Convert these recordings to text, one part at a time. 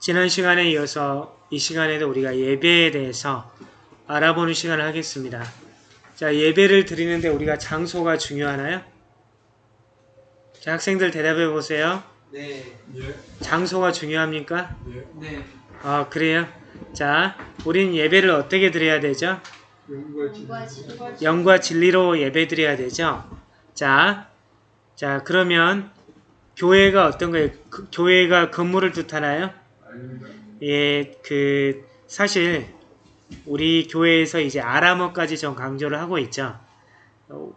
지난 시간에 이어서 이 시간에도 우리가 예배에 대해서 알아보는 시간을 하겠습니다. 자, 예배를 드리는데 우리가 장소가 중요하나요? 자, 학생들 대답해 보세요. 네. 예. 장소가 중요합니까? 예. 네. 아, 그래요? 자, 우린 예배를 어떻게 드려야 되죠? 영과 진리로 예배 드려야 되죠? 자, 자, 그러면 교회가 어떤 거예요? 그- 교회가 건물을 뜻하나요? 예, 그 사실 우리 교회에서 이제 아람어까지 좀 강조를 하고 있죠. 어,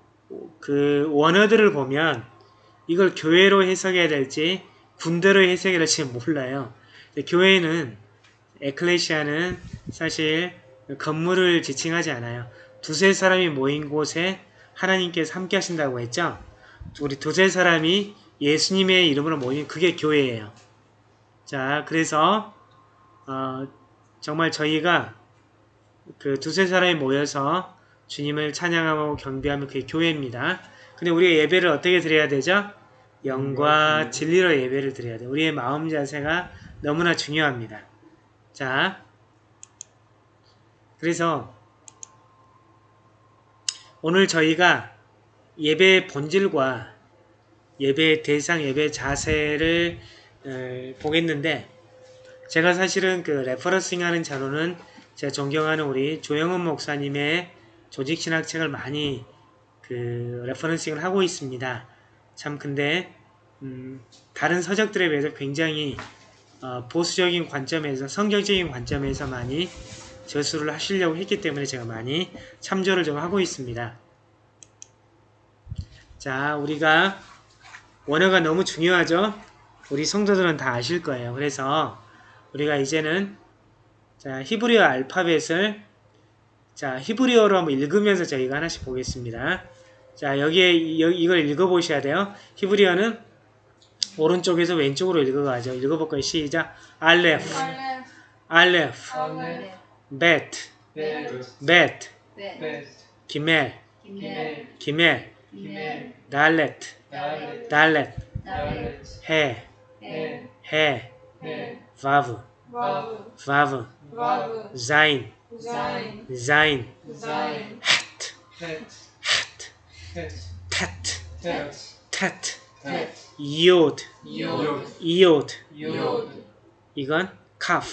그 원어들을 보면 이걸 교회로 해석해야 될지 군대로 해석해야 될지 몰라요. 교회는 에클레시아는 사실 건물을 지칭하지 않아요. 두세 사람이 모인 곳에 하나님께서 함께 하신다고 했죠. 우리 두세 사람이 예수님의 이름으로 모인 그게 교회예요. 자, 그래서 어, 정말 저희가 그 두세 사람이 모여서 주님을 찬양하고 경배하면 그게 교회입니다. 근데 우리가 예배를 어떻게 드려야 되죠? 영과 진리로 예배를 드려야 돼요. 우리의 마음 자세가 너무나 중요합니다. 자, 그래서 오늘 저희가 예배의 본질과 예배의 대상, 예배의 자세를 에, 보겠는데 제가 사실은 그 referencing 하는 자료는 제가 존경하는 우리 조영은 목사님의 조직신학책을 많이 그 referencing을 하고 있습니다. 참 근데 음, 다른 서적들에 비해서 굉장히 어, 보수적인 관점에서 성경적인 관점에서 많이 저수를 하시려고 했기 때문에 제가 많이 참조를 좀 하고 있습니다. 자, 우리가 원어가 너무 중요하죠? 우리 성도들은 다 아실 거예요. 그래서 우리가 이제는 자 히브리어 알파벳을 자 히브리어로 한번 읽으면서 저희가 하나씩 보겠습니다. 자 여기에 이, 이걸 읽어보셔야 돼요. 히브리어는 오른쪽에서 왼쪽으로 읽어가죠. 읽어볼까요? 시작. 알레프, 알레프. 벳, 벳. 기멜, 기멜. 달렛, 달렛. 해, 해. 해, 해. 바브, 와우. 자인, 자인. 텟, 헷. 텟, 헷. 이오드. 이오드. 이건 카프,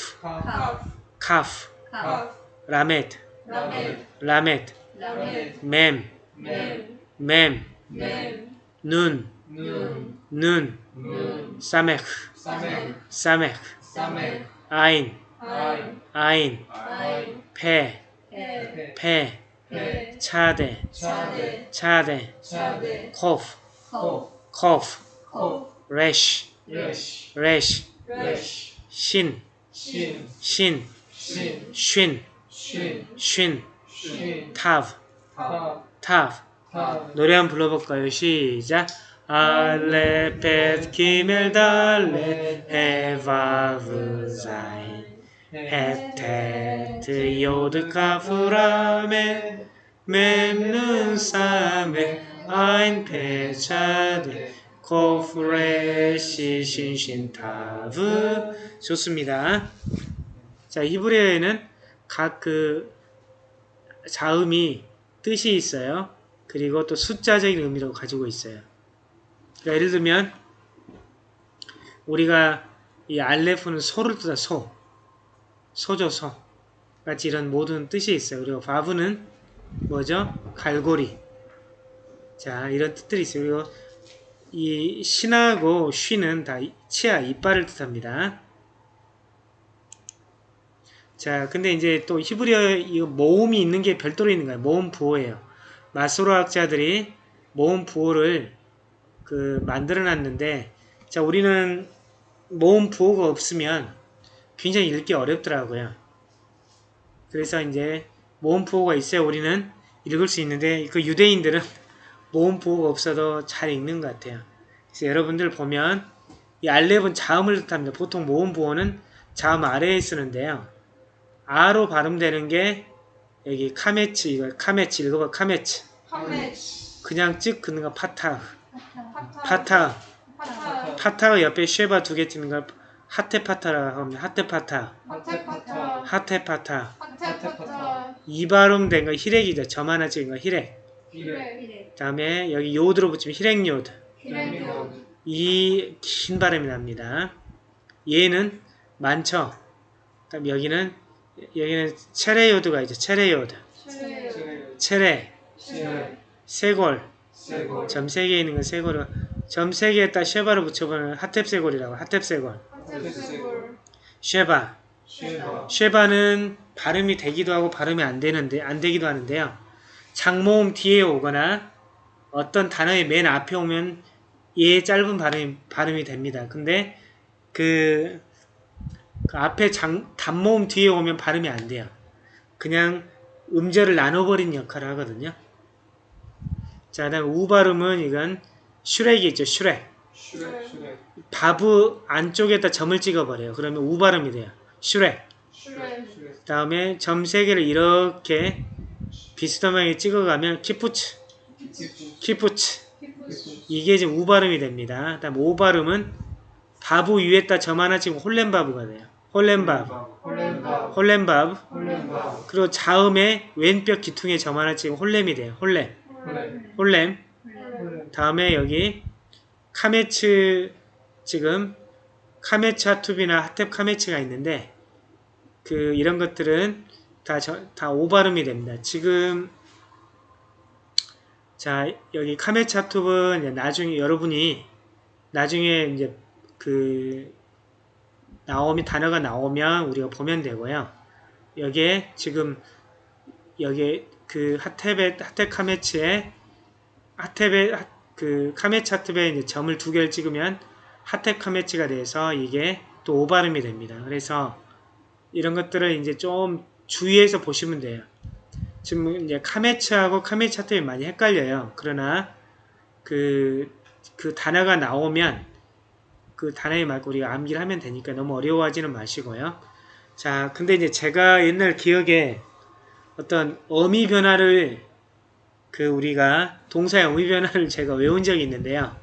카프. 라메드. 라메드, mem멘. mem, 멘. 눈, 눈. 사메크, 사멘. 아인, 아인. 페, 해. 차데, 차대. 차데, 차대. 코프, 코. 코프, 코. 레쉬. 레쉬. 신, 신. 신, 신. 쉰, 신. 쉰, 신. 타브, 타. 타브. 타. 노래 한번 불러볼까요? 시작. 알레 벳 기멜 달레 헤바브 자인 헤테트 요드 카프라메 멤눈 사메 아인 페차데 코프레시 신신 타브 좋습니다. 자 히브리어에는 각 그 자음이 뜻이 있어요. 그리고 또 숫자적인 의미도 가지고 있어요. 그러니까 예를 들면 우리가 이 알레프는 소를 뜻하 소, 소죠 소 같이 이런 모든 뜻이 있어요. 그리고 바브는 뭐죠? 갈고리. 자 이런 뜻들이 있어요. 그리고 이 신하고 쉬는 다 치아 이빨을 뜻합니다. 자 근데 이제 또 히브리어 이 모음이 있는 게 별도로 있는 거예요. 모음 부호예요. 마소로 학자들이 모음 부호를 그 만들어 놨는데 자 우리는 모음 부호가 없으면 굉장히 읽기 어렵더라고요. 그래서 이제 모음 부호가 있어야 우리는 읽을 수 있는데 그 유대인들은 모음 부호가 없어도 잘 읽는 것 같아요. 그래서 여러분들 보면 이 알렙은 자음을 뜻합니다. 보통 모음 부호는 자음 아래에 쓰는데요. 아로 발음되는 게 여기 카메츠 이거 카메츠 읽어봐 카메츠 카메치. 그냥 찍 긋는 거 파타 파타. 파타 파타. 파타가 옆에 쉐바 두 개 찍는 걸 하테파타라고 합니다. 하테파타, 하테파타. 하테파타. 하테파타. 이 발음 된 거 히렉이죠. 점 하나 찍은 거 히렉. 이래. 이래. 다음에 여기 요드로 붙이면 히렉요드. 이래요. 이긴 발음이 납니다. 얘는 많죠. 그다음 여기는 여기는 체레요드가 있죠. 체레요드. 체레, 칠레. 세골. 세골. 점세개 있는 건 세골을 점세 개에다 쉐바를 붙여보면 하탭세골이라고 하탭세골. 하테세골. 쉐바. 쉐바. 쉐바는 발음이 되기도 하고 발음이 안 되는데 안 되기도 하는데요. 장모음 뒤에 오거나 어떤 단어의 맨 앞에 오면 얘 짧은 발음이 발음이 됩니다. 근데 그, 그 앞에 장, 단모음 뒤에 오면 발음이 안 돼요. 그냥 음절을 나눠버린 역할을 하거든요. 자, 그 다음 우 발음은 이건 슈렉이 있죠. 슈렉. 슈렉. 슈렉. 바브 안쪽에다 점을 찍어버려요. 그러면 우 발음이 돼요. 슈렉. 슈렉. 슈렉. 다음에 점 세 개를 이렇게 비스듬하게 찍어가면 키푸츠, 키부츠 이게 이제 우 발음이 됩니다. 다음 오 발음은 바브 위에다 점 하나 찍으면 홀렘바브가 돼요. 홀렘바브, 홀렘바. 홀렘바브 홀렘바. 그리고 자음에 왼편 귀퉁이에 점 하나 찍으면 홀렘이 돼요. 홀렘, 홀렘. 다음에 여기 카메츠 지금 카메츠 하투프나 하텝 카메츠가 있는데 그 이런 것들은 다다 오발음이 됩니다. 지금 자 여기 카메츠 하투브는 나중에 여러분이 나중에 이제 그 나오면 단어가 나오면 우리가 보면 되고요. 여기에 지금 여기 그 하텝의 하텝 카메츠에 하텝의 하- 그 카메츠 하텝에 이제 점을 두 개를 찍으면 하텝 카메츠가 돼서 이게 또 오발음이 됩니다. 그래서 이런 것들을 이제 좀 주의해서 보시면 돼요. 지금 이제 카메츠하고 카메츠 하텝이 많이 헷갈려요. 그러나 그, 그 단어가 나오면 그 단어에 맞고 우리가 암기를 하면 되니까 너무 어려워하지는 마시고요. 자, 근데 이제 제가 옛날 기억에 어떤 어미 변화를 그 우리가 동사의 어미 변화를 제가 외운 적이 있는데요.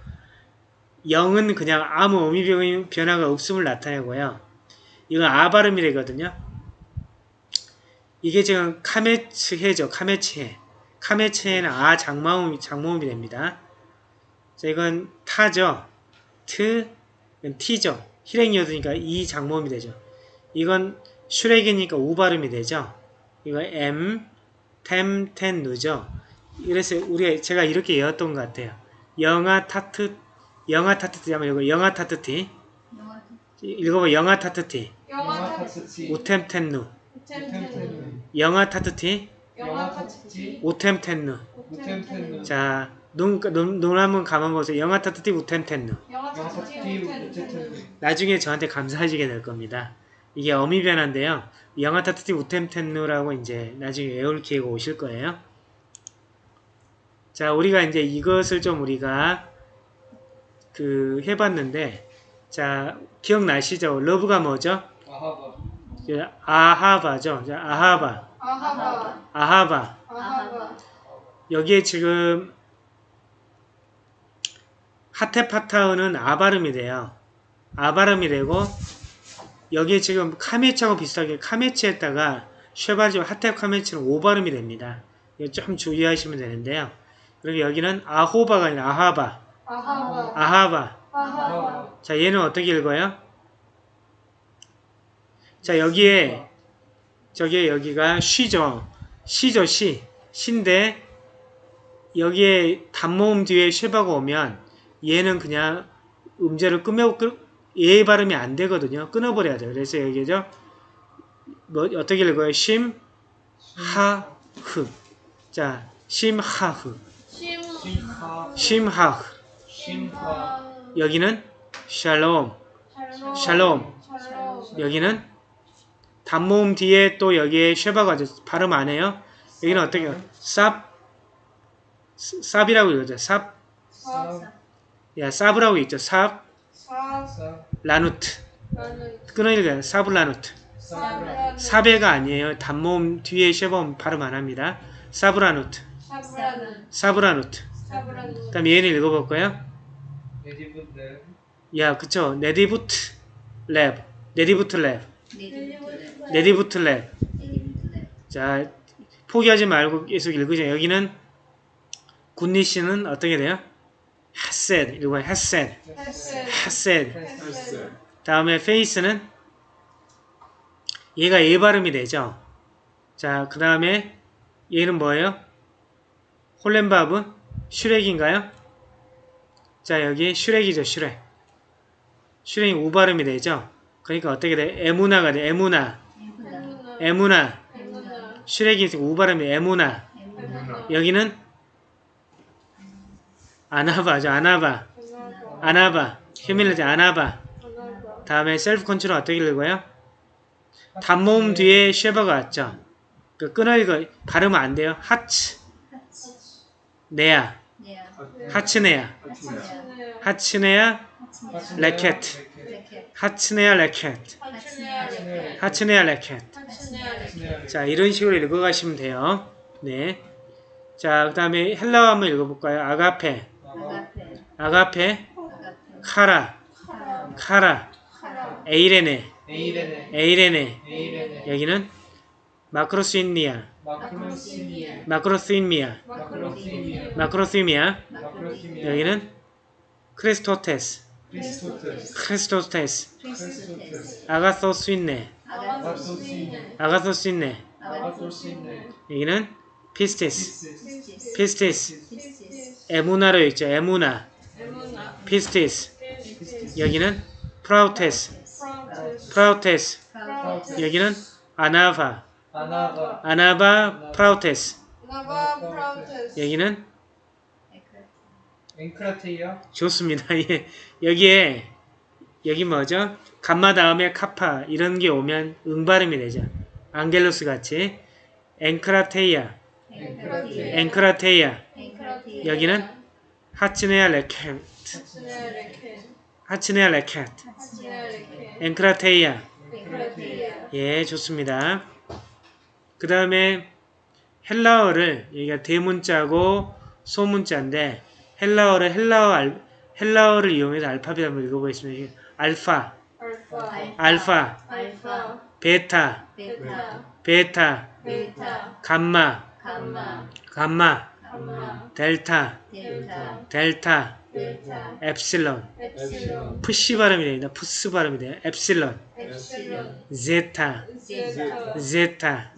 영은 그냥 아무 어미 변- 변화가 없음을 나타내고요. 이건 아 발음이 되거든요. 이게 지금 카메츠 헤죠. 카메츠 헤. 카메츠 헤는 아 장마음, 장모음이 됩니다. 자, 이건 타죠. 트, 티죠. 히렉 요드니까 이 장모음이 되죠. 이건 슈렉이니까 우 발음이 되죠. 이거 M, 템, 텐, 누죠. 그래서 우리가 제가 이렇게 외웠던 것 같아요. 영아 타트, 영아 타트티 하면 이거 영아 타트티. 영화 읽어봐 영아 타트티. 영화 타츠치. 오템 텐누. 영아 타트티. 영화 타츠치. 오템 텐누. 우템텐누. 자, 눈, 눈, 눈 한번 감아보세요. 영아 타트티 우템 텐누. 영화. 우템텐누. 나중에 저한테 감사하시게 될 겁니다. 이게 어미 변화인데요. 영아 타트티 우템 텐누라고 이제 나중에 외울 기회가 오실 거예요. 자, 우리가 이제 이것을 좀 우리가 그 해봤는데, 자, 기억나시죠? love가 뭐죠? 아하바. 아하바죠. 자, 아하바, 아하바. 아하바. 아하바. 여기에 지금 하텝 파타흐는 아 발음이 돼요. 아 발음이 되고 여기에 지금 카메츠하고 비슷하게 카메츠에다가 쉐바지 하테 카메츠는 오 발음이 됩니다. 이거 좀 주의하시면 되는데요. 그리고 여기는 아호바가 아니라 아하바, 아하바. 아하바. 아하바. 자, 얘는 어떻게 읽어요? 자, 여기에 저기에 여기가 쉬죠. 시죠, 시. 시인데 여기에 단모음 뒤에 쉐바가 오면 얘는 그냥 음절을 끄며 끄, 얘 발음이 안 되거든요. 끊어버려야 돼요. 그래서 여기죠. 뭐 어떻게 읽어요? 심, 하, 흐. 자, 심, 하, 흐. 심하. 심, 하, 흐. 여기는 샬롬. 샬롬. 여기는 단모음 뒤에 또 여기에 쉐바가 죠 발음 안 해요. 여기는 어떻게 해요? 쌉 쌉이라고 읽어죠. 쌉. 사. 야, 쌉이라고 있죠. 쌉 라누트. 끊어 읽어요. 쌉 라누트. 사브라는. 사베가 아니에요. 단모음 뒤에 쉐바 발음 안 합니다. 사브라누트. 사브라누트. 그다음 얘는 읽어볼까요? 야, 그쵸. 네디부트. 랩. 레디부트 랩. 네. 레디부트 랩. 자, 포기하지 말고 계속 읽으죠. 여기는 굿니시는 어떻게 돼요? 핫셋. 이거. 헬스 핫셋. 헬스 다음에 페이스는 얘가 예 발음이 되죠. 자, 그 다음에 얘는 뭐예요? 홀렌바브? 슈렉인가요? 자, 여기 슈렉이죠, 슈렉. 슈렉이 우 발음이 되죠. 그러니까 어떻게 돼? 에무나가 돼, 에무나. 에무나 에무나. 에무나 슈렉이 우 발음이 에무나. 에무나 여기는 아나바. 에무나 아나바. humility 아나바. 아나바 다음에 self control 어떻게 읽어요? 단모음 뒤에 쉐바가 왔죠. 그 끊어 읽어 발음은 안 돼요. 하츠 네야 하츠네야 하츠네야 레켓 하츠네야 레켓 하츠네야 레켓 자 이런 식으로 읽어가시면 돼요. 네. 자 그 다음에 헬라어 한번 읽어볼까요? 아가페 아가페? 카라. 카라. 에이레네. 에이레네. 여기는 마크로스인니아. 마크로스인미아. 마크로시미에 여기는 크리스토테스. 크리스토테스. 아가소스인네. 아가소스인네. 여기는 피스티스. 피스티스. 에무나로 있죠 에무나 피스티스 여기는 프라우테스 프라우테스 여기는 아나바 아나바 프라우테스 여기는 앵크라테이아 좋습니다. 예. 여기에 여기 뭐죠? 감마 다음에 카파. 이런 게 오면 응발음이 되죠. 안겔로스 같이. 앵크라테이아. 앵크라테이아. 앵크라테이아. 앵크라티 여기는 하츠네아 레케 하츠네아 앵크라테이아. 앵크라티야 예 좋습니다. 그 다음에 헬라어를 여기가 대문자고 소문자인데 헬라어를 헬라어 알, 헬라어를 이용해서 알파벳 한번 읽어보겠습니다. 알파 알파. 알파. 베타. 베타. 감마. 감마 델타. 델타. 델타 엡실론. 푸시 발음이 됩니다. 프스 발음이 돼요. 엡실론. 제타. 제타.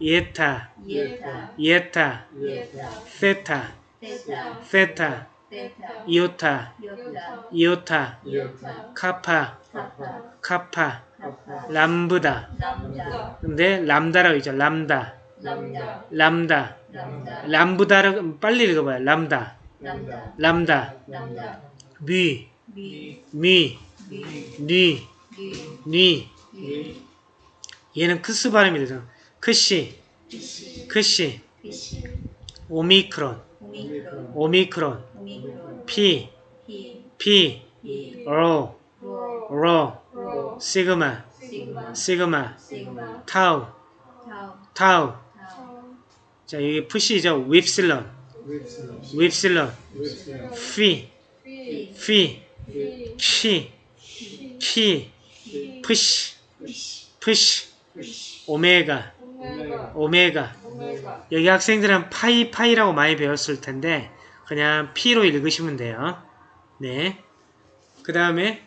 예타. 예타. 세타. 테타. 이오타. 이오타. 카파. 카파. 람브다. 근데 람다라고 있죠. 람다. 람다 람부다를 빨리 읽어봐요. 람다. 람다. 람다. 람다. 미. 미. 미, 미. 니, 리 니. 리 얘는 크스 발음이 되죠. 크시, 크시, 오미크론, 오미크론. 피, 피. 로, 로. 시그마, 시그마. 타우. 타우 자, 여기 푸시죠. 피, 피 피, 피 키, 키, 피 푸시, 푸시 오메가, 오메가 오메가. 오메가 여기 학생들은 파이 파이라고 많이 배웠을 텐데 그냥 피로 읽으시면 돼요. 네. 그 다음에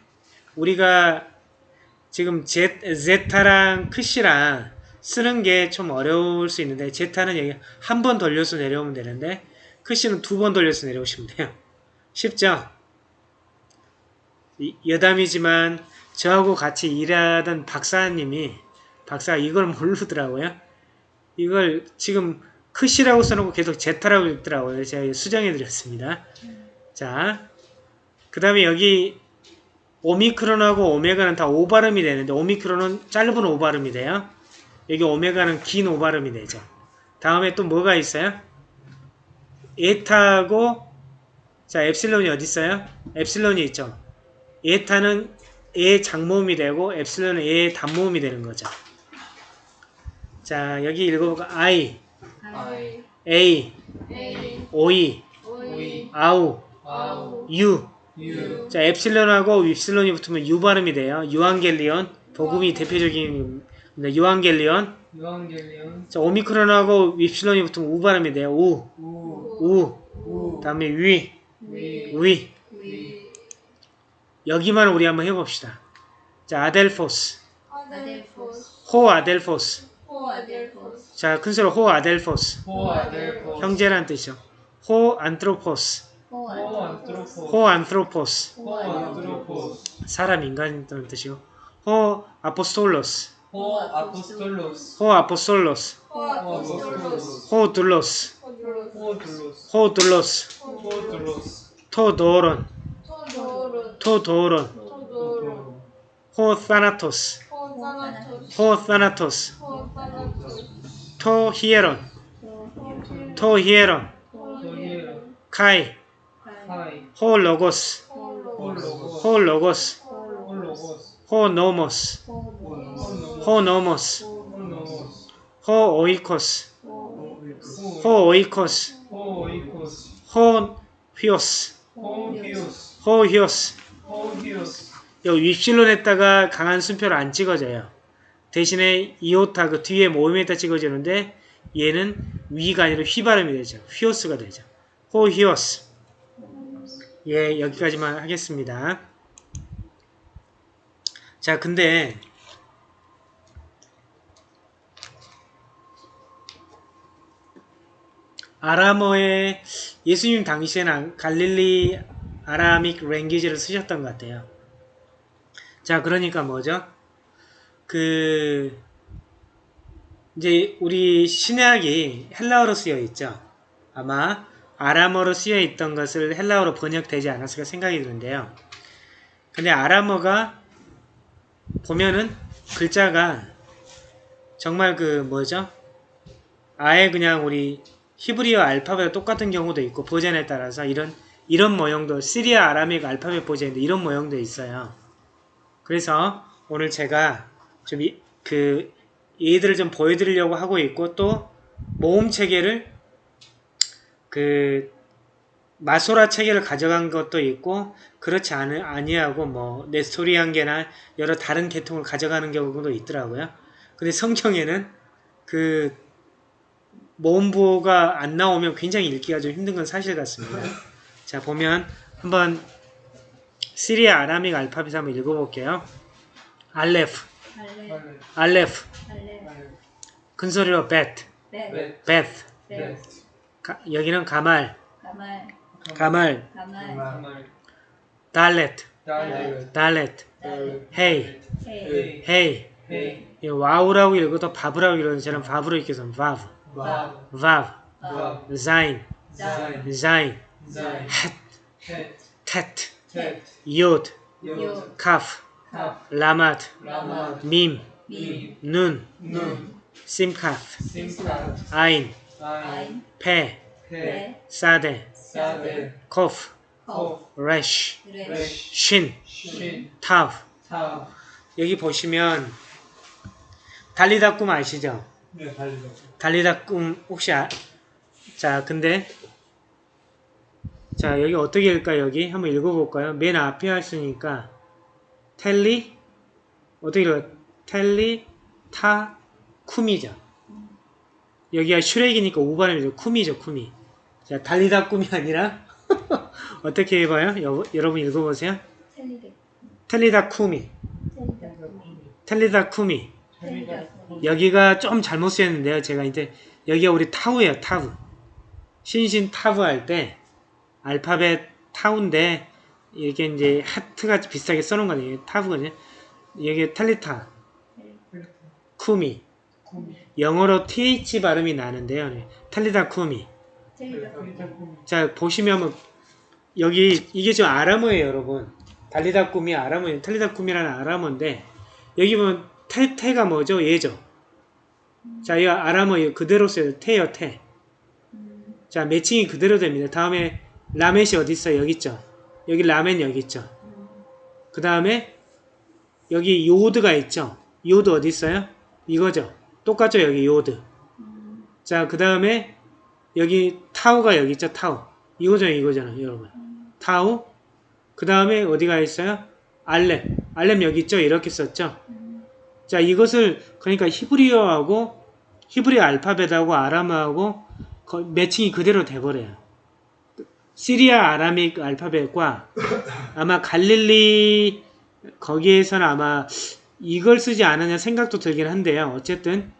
우리가 지금 제, 제타랑 크시랑 쓰는 게 좀 어려울 수 있는데 제타는 여기 한 번 돌려서 내려오면 되는데 크시는 두 번 돌려서 내려오시면 돼요. 쉽죠? 이- 여담이지만 저하고 같이 일하던 박사님이 박사가 이걸 모르더라고요. 이걸 지금 크시라고 써놓고 계속 제타라고 읽더라고요. 제가 수정해 드렸습니다. 자, 그 다음에 여기 오미크론하고 오메가는 다 오발음이 되는데 오미크론은 짧은 오발음이 돼요. 여기 오메가는 긴 오발음이 되죠. 다음에 또 뭐가 있어요? 에타하고 자 엡실론이 어디 있어요? 엡실론이 있죠. 에타는 에 장모음이 되고 엡실론은 에 단모음이 되는 거죠. 자 여기 읽어볼까? I, 아이 A, 에이 오이, 오이 아우, 아우 유, 유. 자, 엡실론하고 윕실론이 붙으면 유 발음이 돼요. 유앙겔리온. 복음이 대표적인 겁니다. εὐαγγέλιον. εὐαγγέλιον. 자, 오미크론하고 윕실론이 붙으면 우 발음이 돼요. 우. 우. 우. 우. 다음에 위. 위. 위. 위. 여기만 우리 한번 해봅시다. 자, ἀδελφός. ἀδελφός. ὁ ἀδελφός. ὁ ἀδελφός. 자, 큰 소리로 ὁ ἀδελφός. ὁ ἀδελφός. 형제란 뜻이죠. ὁ ἄνθρωπος. ὁ ὁ ἄνθρωπος. ὁ ἄνθρωπος. ὁ ἄνθρωπος. 사람 인간이라는 뜻이고. ὁ ἀπόστολος. ὁ ἀπόστολος. ὁ ἀπόστολος. ὁ δοῦλος. ὁ δοῦλος. ὁ δοῦλος. ὁ δοῦλος. τὸ δῶρον. τὸ δῶρον. ὁ θάνατος. ὁ θάνατος. τὸ ἱερόν. τὸ ἱερόν. καί. ὁ λόγος. ὁ ὁ λόγος. λόγος. ὁ λόγος. ὁ λόγος. ὁ νόμος. ὁ νόμος. ὁ νόμος. ὁ νόμος. ὁ οἶκος. ὁ ὁ οἶκος. ὁ οἶκος. ὁ υἱός. ὁ υἱός. ὁ υἱός. ὁ υἱός. 여기 윕실론에다가 강한 숨표를 안 찍어줘요. 대신에 이오타 그 뒤에 모음에다 찍어주는데 얘는 위가 아니라 휘 발음이 되죠. 휘오스가 되죠. 호 히오스. 예, 여기까지만 하겠습니다. 자, 근데 아람어에 예수님 당시에는 갈릴리 아라믹 랭귀지를 쓰셨던 것 같아요. 자, 그러니까 뭐죠? 그 이제 우리 신약이 헬라어로 쓰여 있죠. 아마 아람어로 쓰여 있던 것을 헬라어로 번역되지 않았을까 생각이 드는데요. 근데 아람어가 보면은 글자가 정말 그 뭐죠? 아예 그냥 우리 히브리어 알파벳 똑같은 경우도 있고 버전에 따라서 이런 이런 모형도 시리아 아람익 알파벳 버전인데 이런 모형도 있어요. 그래서 오늘 제가 좀그 얘들을 좀 보여드리려고 하고 있고 또 모음 체계를 그 마소라 체계를 가져간 것도 있고 그렇지 않, 아니하고 뭐 네스토리안계나 여러 다른 계통을 가져가는 경우도 있더라고요. 근데 성경에는 그 모음부호가 안 나오면 굉장히 읽기가 좀 힘든 건 사실 같습니다. 자 보면 한번 시리아 Aramaic 알파벳 한번 읽어볼게요. 알레프, 알레. 알레프, 알레. 큰 소리로 벳, 벳. 벳, 벳. 가- 여기는 가말, 가말. 가말. 달렛, 달렛. 헤이, 헤이. 이 와우라고 읽어도 바브라고 저는 바브로 읽겠습니다. 바브, 바. 바브, 바. 자인, 자인. 헷, 텟. 요드, 요. 카프, 카. 라마드, 라마. 밈, 미. 눈, 눈. 심카프, 심카. 아인. 페. 사데, 사데. 코프. 레쉬. 신, 신. 타브. 타. 여기 보시면 달리다 꿈 아시죠? 네, 달리다. 달리다 꿈 혹시 아... 자 근데 자 여기 어떻게 읽을까 여기 한번 읽어볼까요? 맨 앞에 하시니까 텔리 어떻게 읽어요? 텔리 타 쿰이죠. 여기가 슈렉이니까 우발음이죠. 쿰이죠 쿰이. 자 달리다 꿈이 아니라 어떻게 해봐요? 여, 여러분 읽어보세요. 텔리다 쿰이 텔리다. 텔리다. 여기가 좀 잘못 쓰였는데요. 제가 이제 여기가 우리 타우예요. 타우. 신신 타우 할 때 알파벳 타우인데 이렇게 이제 하트가 비슷하게 써놓은 거예요. 타우거든요. 여기 텔리타, 쿠미. 쿠미. 영어로 th 발음이 나는데요. 네. 텔리다 쿠미. 자 보시면 뭐 여기 이게 지금 아람어예요, 여러분. 달리다 꿈이 아람어예요. 텔리다 꿈이라는 아람어인데 여기 보면 테, 테가 뭐죠? 얘죠. 자, 이 아람어 이거 그대로 써요. 테. 음. 자, 매칭이 그대로 됩니다. 다음에 라멧이 어디 있어요? 여기 있죠. 여기 라멧 여기 있죠. 그 다음에 여기 요드가 있죠. 요드 어디 있어요? 이거죠. 똑같죠, 여기 요드. 음. 자, 그 다음에 여기 타우가 여기 있죠, 타우. 이거잖아요, 이거잖아요, 여러분. 타우. 그 다음에 어디가 있어요? 알렙. 알렙 여기 있죠? 이렇게 썼죠? 자, 이것을 그러니까 히브리어하고 히브리 알파벳하고 아람어하고 거- 매칭이 그대로 돼버려요. 시리아 Aramaic 알파벳과 아마 갈릴리 거기에서는 아마 이걸 쓰지 않았냐 생각도 들긴 한데요. 어쨌든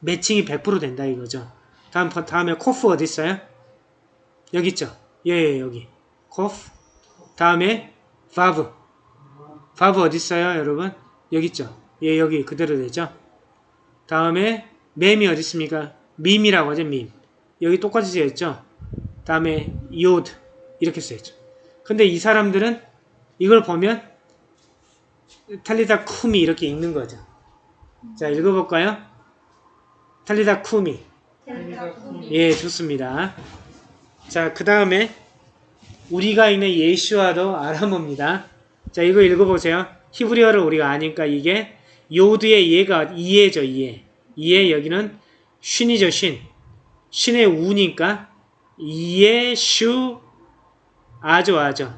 매칭이 100% 된다 이거죠. 다음 다음에 코프 어디 있어요? 여기 있죠. 예, 예 여기 코프. 다음에 바브. 바브 어디 있어요, 여러분? 여기 있죠. 예, 여기 그대로 되죠. 다음에 맴이 어디 있습니까? 밈이라고 하죠, 밈. 여기 똑같이 쓰였죠. 다음에 요드 이렇게 쓰였죠. 근데 이 사람들은 이걸 보면 탈리다 쿠미 이렇게 읽는 거죠. 자, 읽어볼까요? 탈리다 쿠미. 예, 좋습니다. 자, 그 다음에 우리가 있는 예슈아도 아람어입니다. 자, 이거 읽어보세요. 히브리어를 우리가 아니까 이게 요드의 예가 이해죠, 이해. 이해 여기는 쉰이죠, 쉰. 쉰의 우니까 예슈 아죠, 아죠.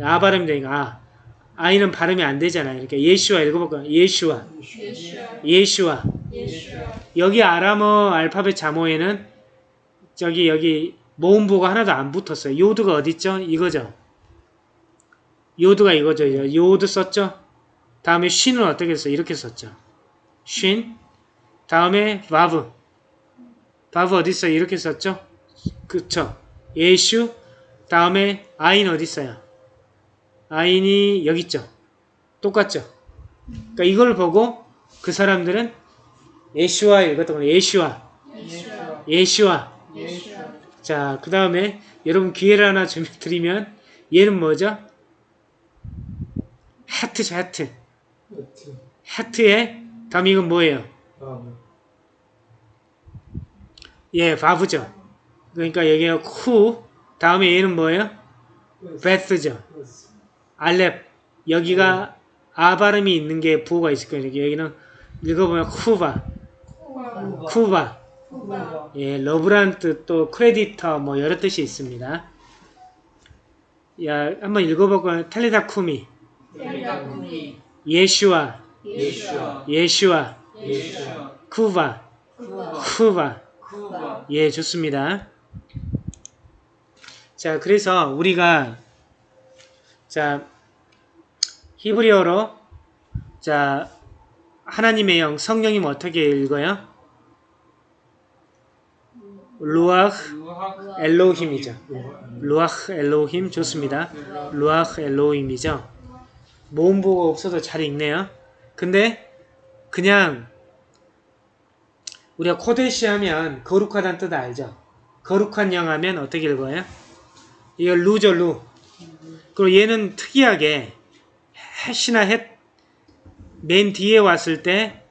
아 발음이 되니까 아. 아이는 발음이 안 되잖아요. 이렇게 예슈아 읽어볼까요? 예슈아. 예슈아. 여기 아람어 알파벳 자모에는 저기 여기 모음보가 하나도 안 붙었어요. 요드가 어디 있죠? 이거죠. 요드가 이거죠. 요드 썼죠? 다음에 쉰은 어떻게 했어요? 이렇게 썼죠. 쉰. 다음에 바브. 바브 어디 있어요? 이렇게 썼죠? 그쵸. 예슈. 다음에 아인 어디 있어요? 아인이 여기 있죠. 똑같죠. 그러니까 이걸 보고 그 사람들은 예슈아 읽었던 거 예슈아. 예슈아. 자, 그 다음에 여러분 기회를 하나 좀 드리면 얘는 뭐죠? 하트죠, 하트. 하트의 다음 이건 뭐예요? 예, 바브죠. 그러니까 여기가 쿠, 다음에 얘는 뭐예요? 베스죠. 알렙. 여기가 아 발음이 있는 게 부호가 있을 거예요. 여기는 읽어보면 쿠바, 쿠바. 예, 러브란 뜻, 또 크레디터, 뭐 여러 뜻이 있습니다. 야, 한번 읽어볼까요? 탈리다 쿠미, 예슈아, 예슈아. 예슈아, 예슈아. 쿠바, 쿠바. 쿠바. 예, 좋습니다. 자, 그래서 우리가 자 히브리어로 자 하나님의 영 성령님 어떻게 읽어요? 루아흐. 엘로힘이죠. 루아흐 엘로힘 좋습니다. 루아흐 엘로힘이죠. 모음보가 없어도 잘 읽네요. 근데 그냥 우리가 코데시 하면 거룩하다는 뜻 알죠? 거룩한 영 하면 어떻게 읽어요? 이거 루죠 루. 그리고 얘는 특이하게 햇이나 햇맨 뒤에 왔을 때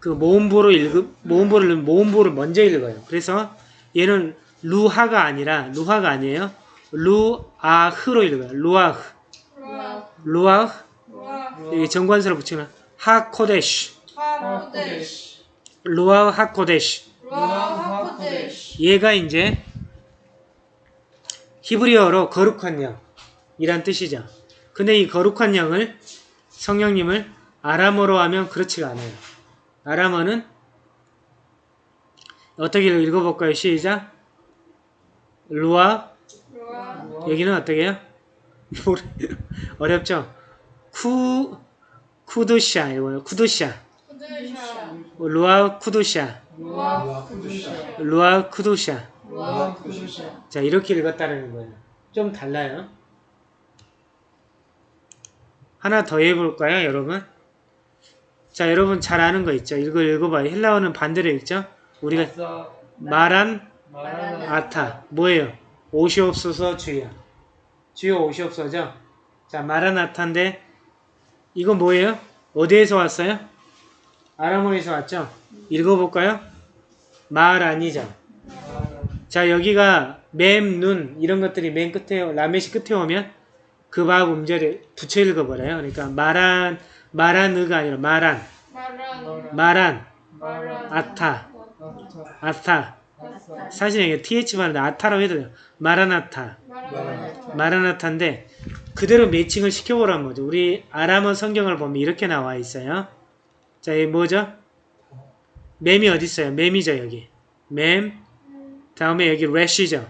그 모음보로 읽 모음보를 모음보를 먼저 읽어요. 그래서 얘는 루하가 아니라 루하가 아니에요. 루아흐로 읽어요. 루아흐. 루아흐. 이 정관사를 붙이면 하코데시. 하코데시. 루아흐 하코데시. 루하코데시. 얘가 이제 히브리어로 거룩한 영 이란 뜻이죠. 근데 이 거룩한 영을 성령님을 아람어로 하면 그렇지가 않아요. 아람어는 어떻게 읽어볼까요? 시작. 루아 여기는 어떻게 해요? 어렵죠? 쿠 쿠두샤 이거요. 쿠두샤. 루아 쿠두샤. 루아 쿠두샤. 자, 이렇게 읽었다는 거예요. 좀 달라요. 하나 더 해볼까요, 여러분? 자, 여러분 잘 아는 거 있죠? 이거 읽어봐요. 헬라어는 반대로 읽죠? 우리가. 말한. 아타. 뭐예요? 오시옵소서 주여. 주여 오시옵소서죠? 자, 마라나타인데, 이거 뭐예요? 어디에서 왔어요? 아람어에서 왔죠? 읽어볼까요? 말 아니죠? 자, 여기가 맴, 눈, 이런 것들이 맨 끝에, 라메시 끝에 오면 그밥 음절에 붙여 읽어버려요. 그러니까 말한, 말한의가 아니라 말한, 말한, 아타, 아타. 사실 이게 th 발음인데 아타라고 해도 돼요. 마라나타. 마라나. 마라나타인데 그대로 매칭을 시켜보라는 거죠. 우리 아람어 성경을 보면 이렇게 나와 있어요. 자, 이 뭐죠? 맴이 어디 있어요? 맴이죠, 여기. 맴. 다음에 여기 래쉬죠.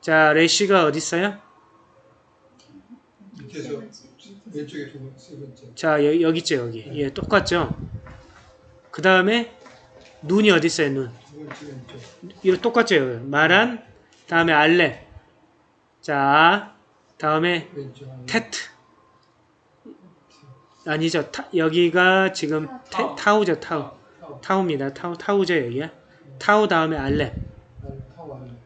자, 래쉬가 어디 있어요? 밑에서 왼쪽에 두 번, 세 번째. 자, 여, 여기 있죠, 여기. 예, 똑같죠? 그 다음에 눈이 어디 있어요, 눈? 두 번째 왼쪽. 이거 똑같죠, 여기. 마란, 다음에 알레. 자, 다음에 왼쪽. 테트. 아니죠. 타, 여기가 지금 테, 타우죠, 타우. 타워. 타우입니다. 타우, 타우죠, 여기야. 타우 다음에 알레.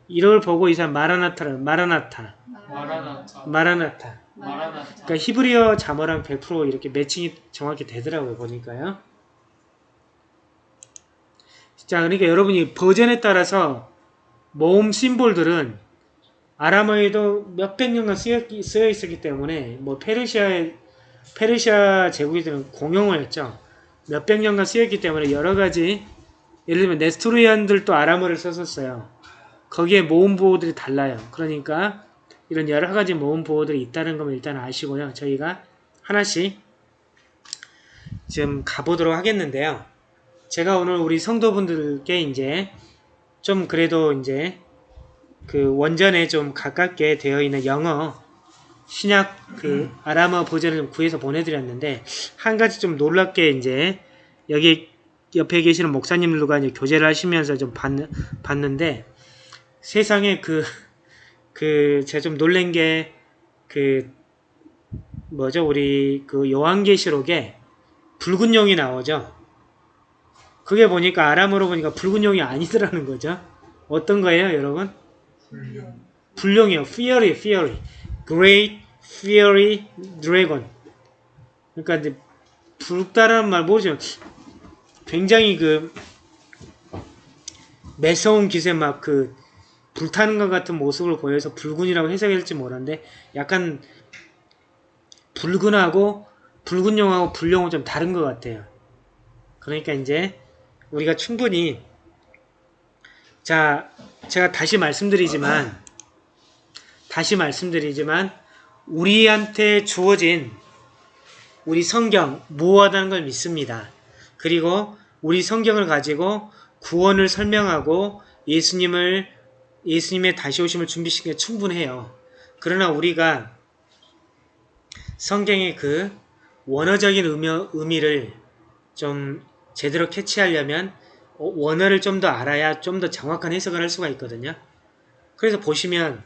이걸 보고 이 사람 마라나타를, 마라나타. 마라나타. 마라나타. 마라나타. 그러니까 히브리어 자모랑 100% 이렇게 매칭이 정확히 되더라고요, 보니까요. 자, 그러니까 여러분이 버전에 따라서 모음 심볼들은 아람어에도 몇백 년간 쓰여, 쓰여 있었기 때문에 뭐 페르시아의 페르시아 제국들은 공용을 했죠. 몇백 년간 쓰였기 때문에 여러 가지 예를 들면 네스토리안들도 아람어를 썼었어요. 거기에 모음 보호들이 달라요. 그러니까 이런 여러 가지 모음 보호들이 있다는 걸 일단 아시고요. 저희가 하나씩 지금 가보도록 하겠는데요. 제가 오늘 우리 성도분들께 이제 좀 그래도 이제 그 원전에 좀 가깝게 되어 있는 영어 신약 그 아람어 버전을 좀 구해서 보내드렸는데 한 가지 좀 놀랍게 이제 여기 옆에 계시는 목사님들과 이제 교제를 하시면서 좀 봤, 봤는데 세상에 그 그 제가 좀 놀란 게 그 뭐죠 우리 그 요한계시록에 붉은 용이 나오죠. 그게 보니까 아람어로 보니까 붉은 용이 아니더라는 거죠. 어떤 거예요, 여러분? 불륜. 불룡이요. Fury, Fury. Great Fury Dragon. 그러니까 이제 붉다라는 말 모르지만 굉장히 그 매서운 기세 막그 불타는 것 같은 모습을 보여서 붉은이라고 해석할지 모르는데 약간 붉은하고 붉은 용하고 불룡은 좀 다른 것 같아요. 그러니까 이제 우리가 충분히 자 제가 다시 말씀드리지만 다시 말씀드리지만 우리한테 주어진 우리 성경 무호하다는 걸 믿습니다. 그리고 우리 성경을 가지고 구원을 설명하고 예수님을 예수님의 다시 오심을 준비시키는 게 충분해요. 그러나 우리가 성경의 그 원어적인 의미, 의미를 좀 제대로 캐치하려면 어, 원어를 좀 더 알아야 좀 더 정확한 해석을 할 수가 있거든요. 그래서 보시면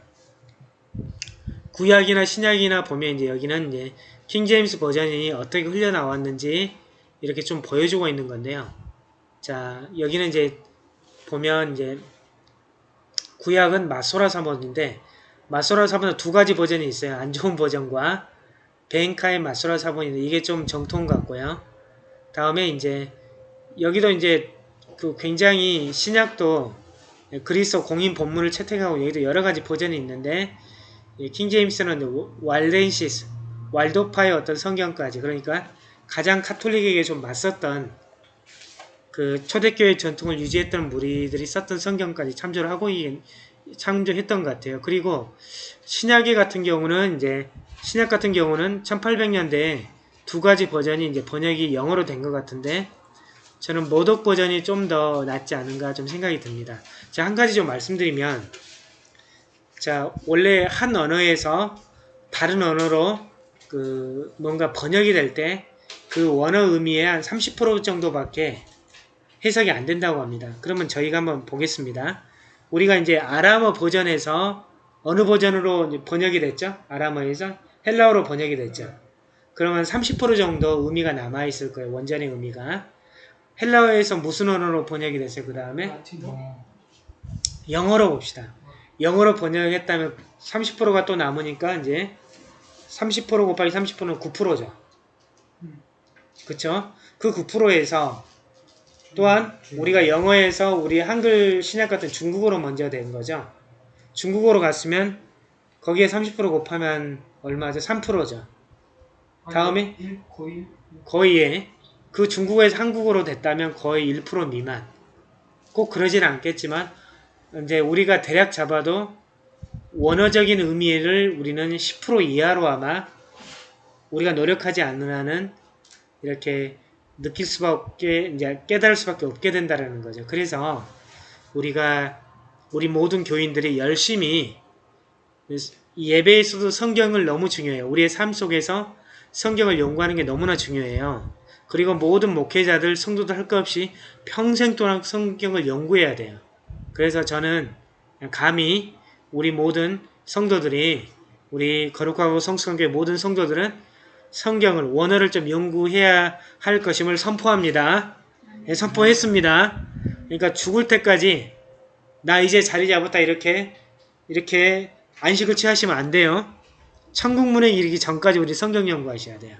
구약이나 신약이나 보면 이제 여기는 이제 킹제임스 버전이 어떻게 흘려나왔는지 이렇게 좀 보여주고 있는 건데요. 자, 여기는 이제 보면 이제 구약은 마소라 사본인데 마소라 사본은 두 가지 버전이 있어요. 안 좋은 버전과 벤카의 마소라 사본인데 이게 좀 정통 같고요. 다음에 이제 여기도 이제 그 굉장히 신약도 그리스도 공인 본문을 채택하고 여기도 여러 가지 버전이 있는데 킹 제임스는 왈렌시스, 왈도파의 어떤 성경까지 그러니까 가장 카톨릭에게 좀 맞섰던 그 초대교회 전통을 유지했던 무리들이 썼던 성경까지 참조를 하고 참조했던 것 같아요. 그리고 신약의 같은 경우는 이제 신약 같은 경우는 1800년대에 두 가지 버전이 이제 번역이 영어로 된 것 같은데 저는 모독 버전이 좀 더 낫지 않은가 좀 생각이 듭니다. 자, 한 가지 좀 말씀드리면 자, 원래 한 언어에서 다른 언어로 그 뭔가 번역이 될 때 그 원어 의미의 한 30% 정도밖에 해석이 안 된다고 합니다. 그러면 저희가 한번 보겠습니다. 우리가 이제 아람어 버전에서 어느 버전으로 번역이 됐죠? 아람어에서 헬라어로 번역이 됐죠. 그러면 30% 정도 의미가 남아있을 거예요. 원전의 의미가. 헬라어에서 무슨 언어로 번역이 됐어요? 그 다음에. 영어로 봅시다. 영어로 번역했다면 30%가 또 남으니까 이제 30% 곱하기 30%는 9%죠. 그쵸? 그 9%에서 또한 우리가 영어에서 우리 한글 신약 같은 중국어로 먼저 된 거죠. 중국어로 갔으면 거기에 30% 곱하면 얼마죠? 3%죠. 다음에? 1, 거의 거의 그 중국어에서 한국어로 됐다면 거의 1% 미만. 꼭 그러진 않겠지만 이제 우리가 대략 잡아도 원어적인 의미를 우리는 10% 이하로 아마 우리가 노력하지 않는 한은 이렇게 느낄 수밖에 이제 깨달을 수밖에 없게 된다라는 거죠. 그래서 우리가 우리 모든 교인들이 열심히 이 예배에서도 성경을 너무 중요해요. 우리의 삶 속에서 성경을 연구하는 게 너무나 중요해요. 그리고 모든 목회자들, 성도들 할 것 없이 평생 동안 성경을 연구해야 돼요. 그래서 저는 감히 우리 모든 성도들이 우리 거룩하고 성숙한 교회 모든 성도들은 성경을 원어를 좀 연구해야 할 것임을 선포합니다. 예, 선포했습니다. 그러니까 죽을 때까지 나 이제 자리 잡았다 이렇게 이렇게 안식을 취하시면 안 돼요. 천국문에 이르기 전까지 우리 성경 연구하셔야 돼요.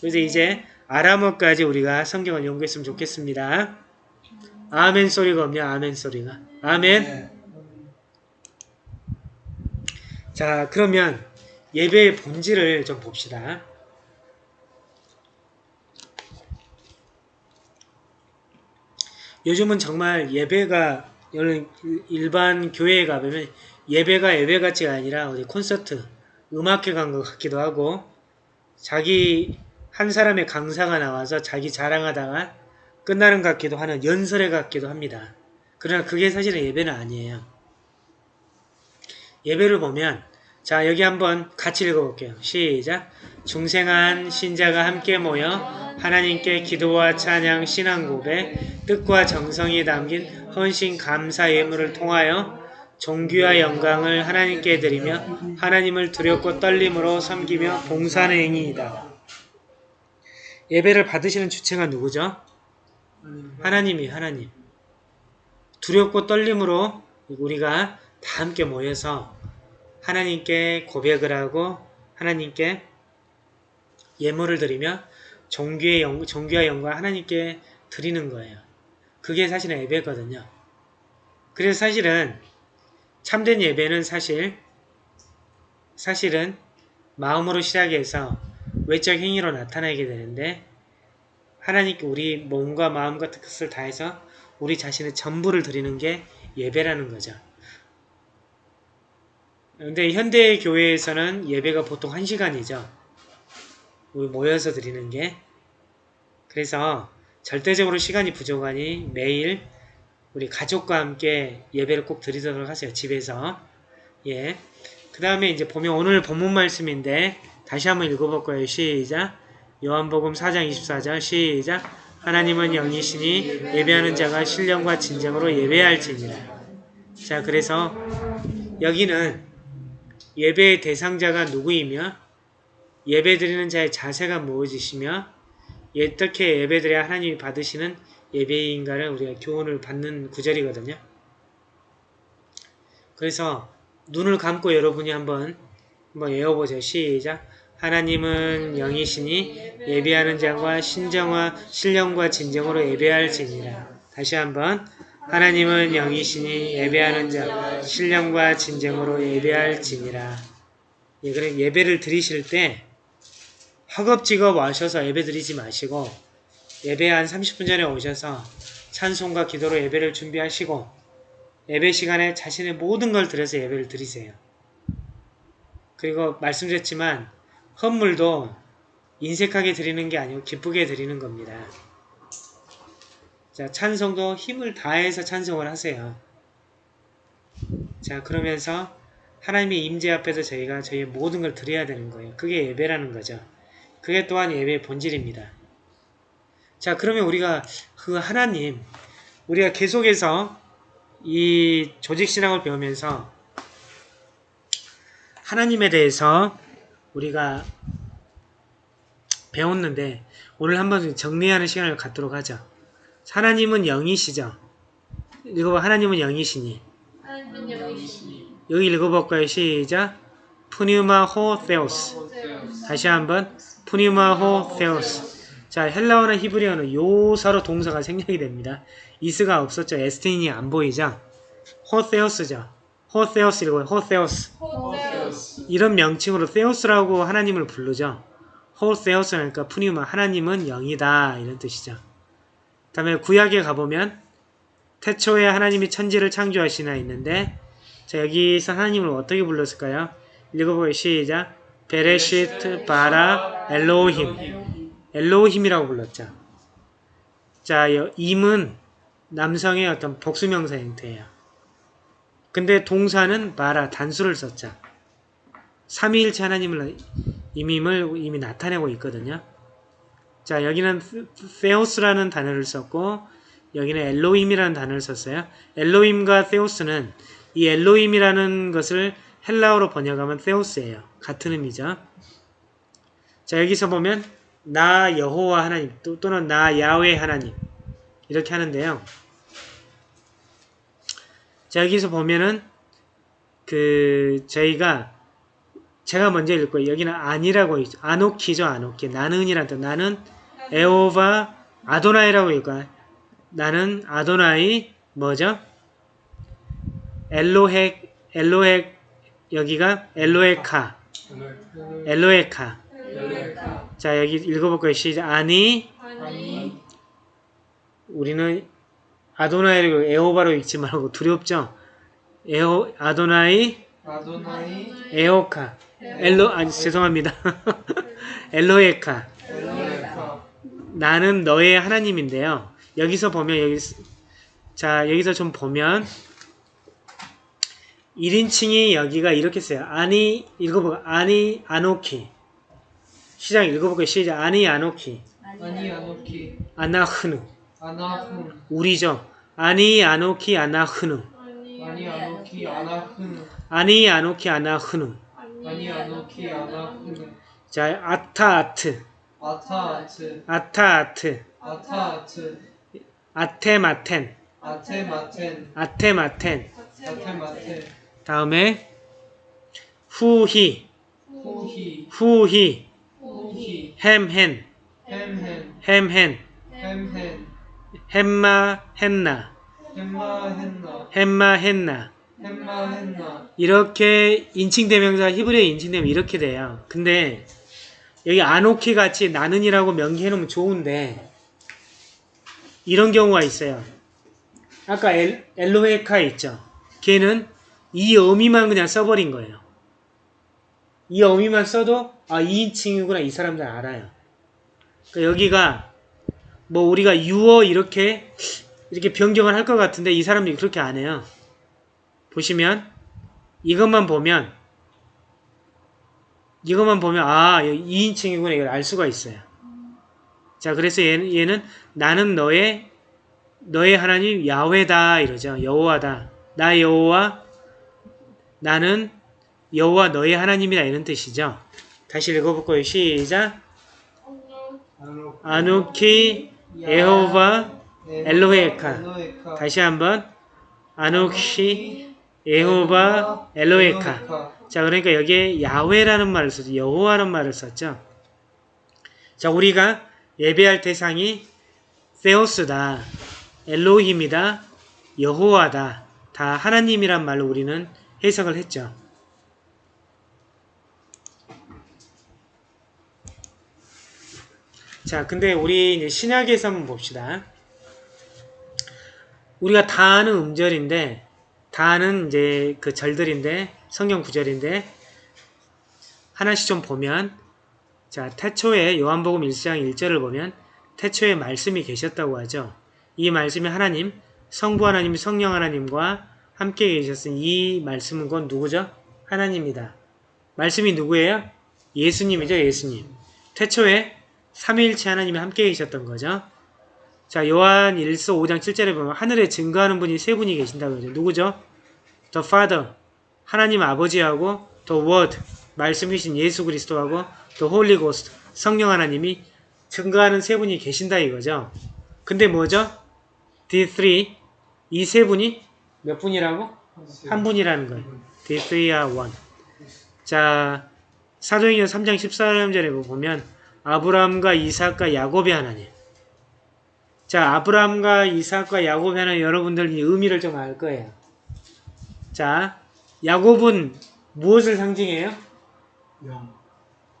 그래서 이제 아람어까지 우리가 성경을 연구했으면 좋겠습니다. 아멘 소리가 없냐? 아멘 소리가. 아멘. 네. 자, 그러면 예배의 본질을 좀 봅시다. 요즘은 정말 예배가 여러 일반 교회에 가보면 예배가 예배 같지가 아니라 어디 콘서트, 음악회 간 것 같기도 하고 자기 한 사람의 강사가 나와서 자기 자랑하다가 끝나는 것 같기도 하는 연설회 같기도 합니다. 그러나 그게 사실은 예배는 아니에요. 예배를 보면 자 여기 한번 같이 읽어볼게요. 시작 중생한 신자가 함께 모여 하나님께 기도와 찬양, 신앙 고백, 뜻과 정성이 담긴 헌신 감사 예물을 통하여 종교와 영광을 하나님께 드리며 하나님을 두렵고 떨림으로 섬기며 봉사하는 행위이다. 예배를 받으시는 주체가 누구죠? 하나님이 하나님. 두렵고 떨림으로 우리가 다 함께 모여서 하나님께 고백을 하고 하나님께 예물을 드리며 종교의 영, 종교와 영광 하나님께 드리는 거예요. 그게 사실은 예배거든요. 그래서 사실은 참된 예배는 사실 사실은 마음으로 시작해서 외적 행위로 나타나게 되는데 하나님께 우리 몸과 마음과 뜻을 다해서 우리 자신의 전부를 드리는 게 예배라는 거죠. 근데 현대 교회에서는 예배가 보통 한시간이죠 우리 모여서 드리는 게. 그래서 절대적으로 시간이 부족하니 매일 우리 가족과 함께 예배를 꼭 드리도록 하세요. 집에서. 예. 그 다음에 이제 보면 오늘 본문 말씀인데 다시 한번 읽어볼 거예요. 시작. 요한복음 4장 24절 시작. 하나님은 영이시니 예배하는 자가 신령과 진정으로 예배할지니라. 자, 그래서 여기는 예배의 대상자가 누구이며 예배 드리는 자의 자세가 무엇이시며 어떻게 예배 드려야 하나님이 받으시는 예배인가를 우리가 교훈을 받는 구절이거든요. 그래서 눈을 감고 여러분이 한번 한번 외워보세요. 시작. 하나님은 영이시니 예배하는 자와 신정과 신령과 진정으로 예배할지니라. 다시 한번 하나님은 영이시니 예배하는 자 신령과 진정으로 예배할지니라. 예, 예배를 드리실 때 허겁지겁 와셔서 예배 드리지 마시고 예배 한 30분 전에 오셔서 찬송과 기도로 예배를 준비하시고 예배 시간에 자신의 모든 걸 들여서 예배를 드리세요. 그리고 말씀드렸지만 헌물도 인색하게 드리는 게 아니고 기쁘게 드리는 겁니다. 자, 찬송도 힘을 다해서 찬송을 하세요. 자, 그러면서 하나님의 임재 앞에서 저희가 저희의 모든 걸 드려야 되는 거예요. 그게 예배라는 거죠. 그게 또한 예배의 본질입니다. 자, 그러면 우리가 그 하나님, 우리가 계속해서 이 조직신앙을 배우면서 하나님에 대해서 우리가 배웠는데 오늘 한번 정리하는 시간을 갖도록 하죠. 하나님은 영이시죠. 읽어봐. 하나님은 영이시니. 하나님은 영이시니 여기 읽어볼까요? 시작. πνεῦμα ὁ θεός. 다시 한번 πνεῦμα ὁ θεός. 자, 헬라어나 히브리어는 요사로 동사가 생략이 됩니다. is가 없었죠. ἐστίν이 안 보이죠. ὁ θεός죠. ὁ θεός 읽어요. ὁ θεός. ὁ θεός 이런 명칭으로 θεός라고 하나님을 부르죠. ὁ θεός 그러니까 πνεῦμα 하나님은 영이다 이런 뜻이죠. 다음에 구약에 가보면 태초에 하나님이 천지를 창조하시나 있는데 자, 여기서 하나님을 어떻게 불렀을까요? 읽어보요 시작. 베레시트 바라 엘로힘. 엘로힘이라고 불렀죠. 자, 여- 임은 남성의 어떤 복수명사 형태예요. 근데 동사는 바라 단수를 썼죠. 삼위일체 하나님을 임임을 이미 나타내고 있거든요. 자, 여기는 세오스라는 단어를 썼고 여기는 엘로임이라는 단어를 썼어요. 엘로임과 세오스는 이 엘로임이라는 것을 헬라어로 번역하면 세오스예요. 같은 의미죠. 자, 여기서 보면 나 여호와 하나님 또, 또는 나 야훼 하나님 이렇게 하는데요. 자, 여기서 보면은 그 저희가 제가 먼저 읽을 거예요. 여기는 아니라고 있죠. 아노키죠, 아노키. 나는이란 뜻. 나는 에오바 아도나이라고 읽어요. 나는 아도나이 뭐죠? 엘로헤 엘로헤 여기가 엘로에카. 엘로에카. 자 여기 읽어볼 거예요? 시작. 아니 아니 우리는 아도나이를 에오바로 읽지 말고 두렵죠? 에오 아도나이? 아도나이. 에오카. 엘로 아니 죄송합니다. 엘로에카 나는 너의 하나님인데요. 여기서 보면 여기 자 여기서 좀 보면 1인칭이 여기가 이렇게 써요. 아니 읽어보고 아니 아노키. 시작 읽어볼게요. 시작. 아니 아노키. 아니 아노키. 아나흐누. 아나훈 우리죠. 아니 아노키 아나흐누. 아니 아노키 아나훈 아니 아노키 아나흐누. 아니 아노키 아나훈 자 아타 아트 아타아트. 아타아트. 아타아트. 아테마텐. 아테마텐. 아테마텐. 아테마텐. 다음에 후히. 후히. 후히. 후히. 햄헨. 햄헨. 햄헨. 햄헨. 햄마 헨나. 햄마 헨나. 햄마 헨나. 햄마 헨나. 이렇게 인칭 대명사 히브리어 인칭되면 이렇게 돼요. 근데 여기 아노키 같이 나는이라고 명기해 놓으면 좋은데 이런 경우가 있어요. 아까 엘, 엘로헤카 있죠. 걔는 이 의미만 그냥 써버린 거예요. 이 의미만 써도 아 2인칭이구나 이 사람들 알아요. 그러니까 여기가 뭐 우리가 유어 이렇게 이렇게 변경을 할 것 같은데 이 사람들이 그렇게 안 해요. 보시면 이것만 보면 이것만 보면 아 2인칭이구나 이걸 알 수가 있어요. 자 그래서 얘는, 얘는 나는 너의 너의 하나님 야훼다 이러죠. 여호와다. 나 여호와 나는 여호와 너의 하나님이다 이런 뜻이죠. 다시 읽어볼 거예요. 시작. 아누키 엘로헤카. 엘로헤카 다시 한번 아누키 에호바 엘로헤카. 자, 그러니까 여기에 야훼라는 말을 썼죠. 여호와라는 말을 썼죠. 자, 우리가 예배할 대상이 세오스다, 엘로힘이다, 여호와다, 다 하나님이란 말로 우리는 해석을 했죠. 자, 근데 우리 신약에서 한번 봅시다. 우리가 다 아는 음절인데, 다 아는 이제 그 절들인데, 성경 구절인데, 하나씩 좀 보면, 자, 태초에 요한복음 1장 1절을 보면, 태초에 말씀이 계셨다고 하죠. 이 말씀이 하나님, 성부 하나님, 성령 하나님과 함께 계셨으니 이 말씀은 건 누구죠? 하나님이다. 말씀이 누구예요? 예수님이죠, 예수님. 태초에 삼위일체 하나님이 함께 계셨던 거죠. 자, 요한 1서 5장 7절에 보면 하늘에 증거하는 분이 세 분이 계신다고 하죠. 누구죠? The Father, 하나님 아버지하고 The Word, 말씀이신 예수 그리스도하고 The Holy Ghost, 성령 하나님이 증거하는 세 분이 계신다 이거죠. 근데 뭐죠? The three, 이세 분이 몇 분이라고? 한 분이라는 거예요. The three are one. 자, 사도행전 3장 14절에 보면 아브라함과 이삭과 야곱의 하나님. 자, 아브라함과 이삭과 야곱의 하나님 여러분들 이 의미를 좀 알 거예요. 자, 야곱은 무엇을 상징해요? 영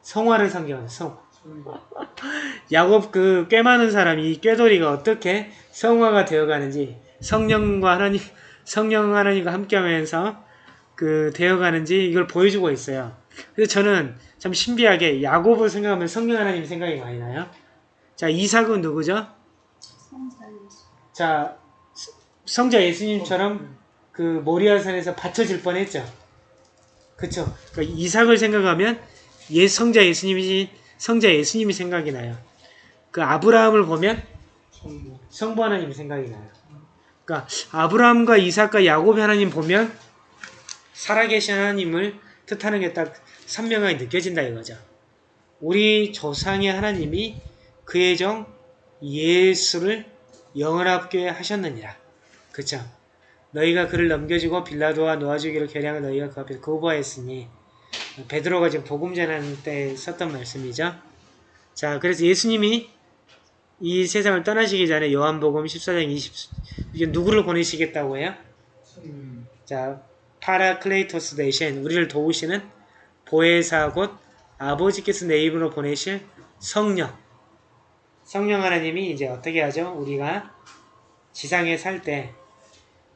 성화를 상징하는 성. 야곱 그 꽤 많은 사람이 이 꾀돌이가 어떻게 성화가 되어가는지 성령과 하나님 성령 하나님과 함께하면서 그 되어가는지 이걸 보여주고 있어요. 그래서 저는 참 신비하게 야곱을 생각하면 성령 하나님 생각이 많이 나요. 자 이삭은 누구죠? 자 스- 성자 예수님처럼 그 모리아산에서 바쳐질 뻔했죠. 그쵸? 그러니까 이삭을 생각하면 예 성자 예수님이 성자 예수님이 생각이 나요. 그 아브라함을 보면 성부. 하나님이 생각이 나요. 그러니까 아브라함과 이삭과 야곱 하나님 보면 살아계신 하나님을 뜻하는 게 딱 선명하게 느껴진다 이거죠. 우리 조상의 하나님이 그의 종 예수를 영원하게 하셨느니라. 그쵸? 너희가 그를 넘겨주고 빌라도와 놓아주기로 결안을 너희가 그 앞에서 거부하였으니 베드로가 지금 복음 전하는 때 썼던 말씀이죠. 자, 그래서 예수님이 이 세상을 떠나시기 전에 요한복음 14장 20 이게 누구를 보내시겠다고 해요? 자, παράκλητος 대신 우리를 도우시는 보혜사 곧 아버지께서 내 입으로 보내실 성령. 성령 하나님이 이제 어떻게 하죠? 우리가 지상에 살 때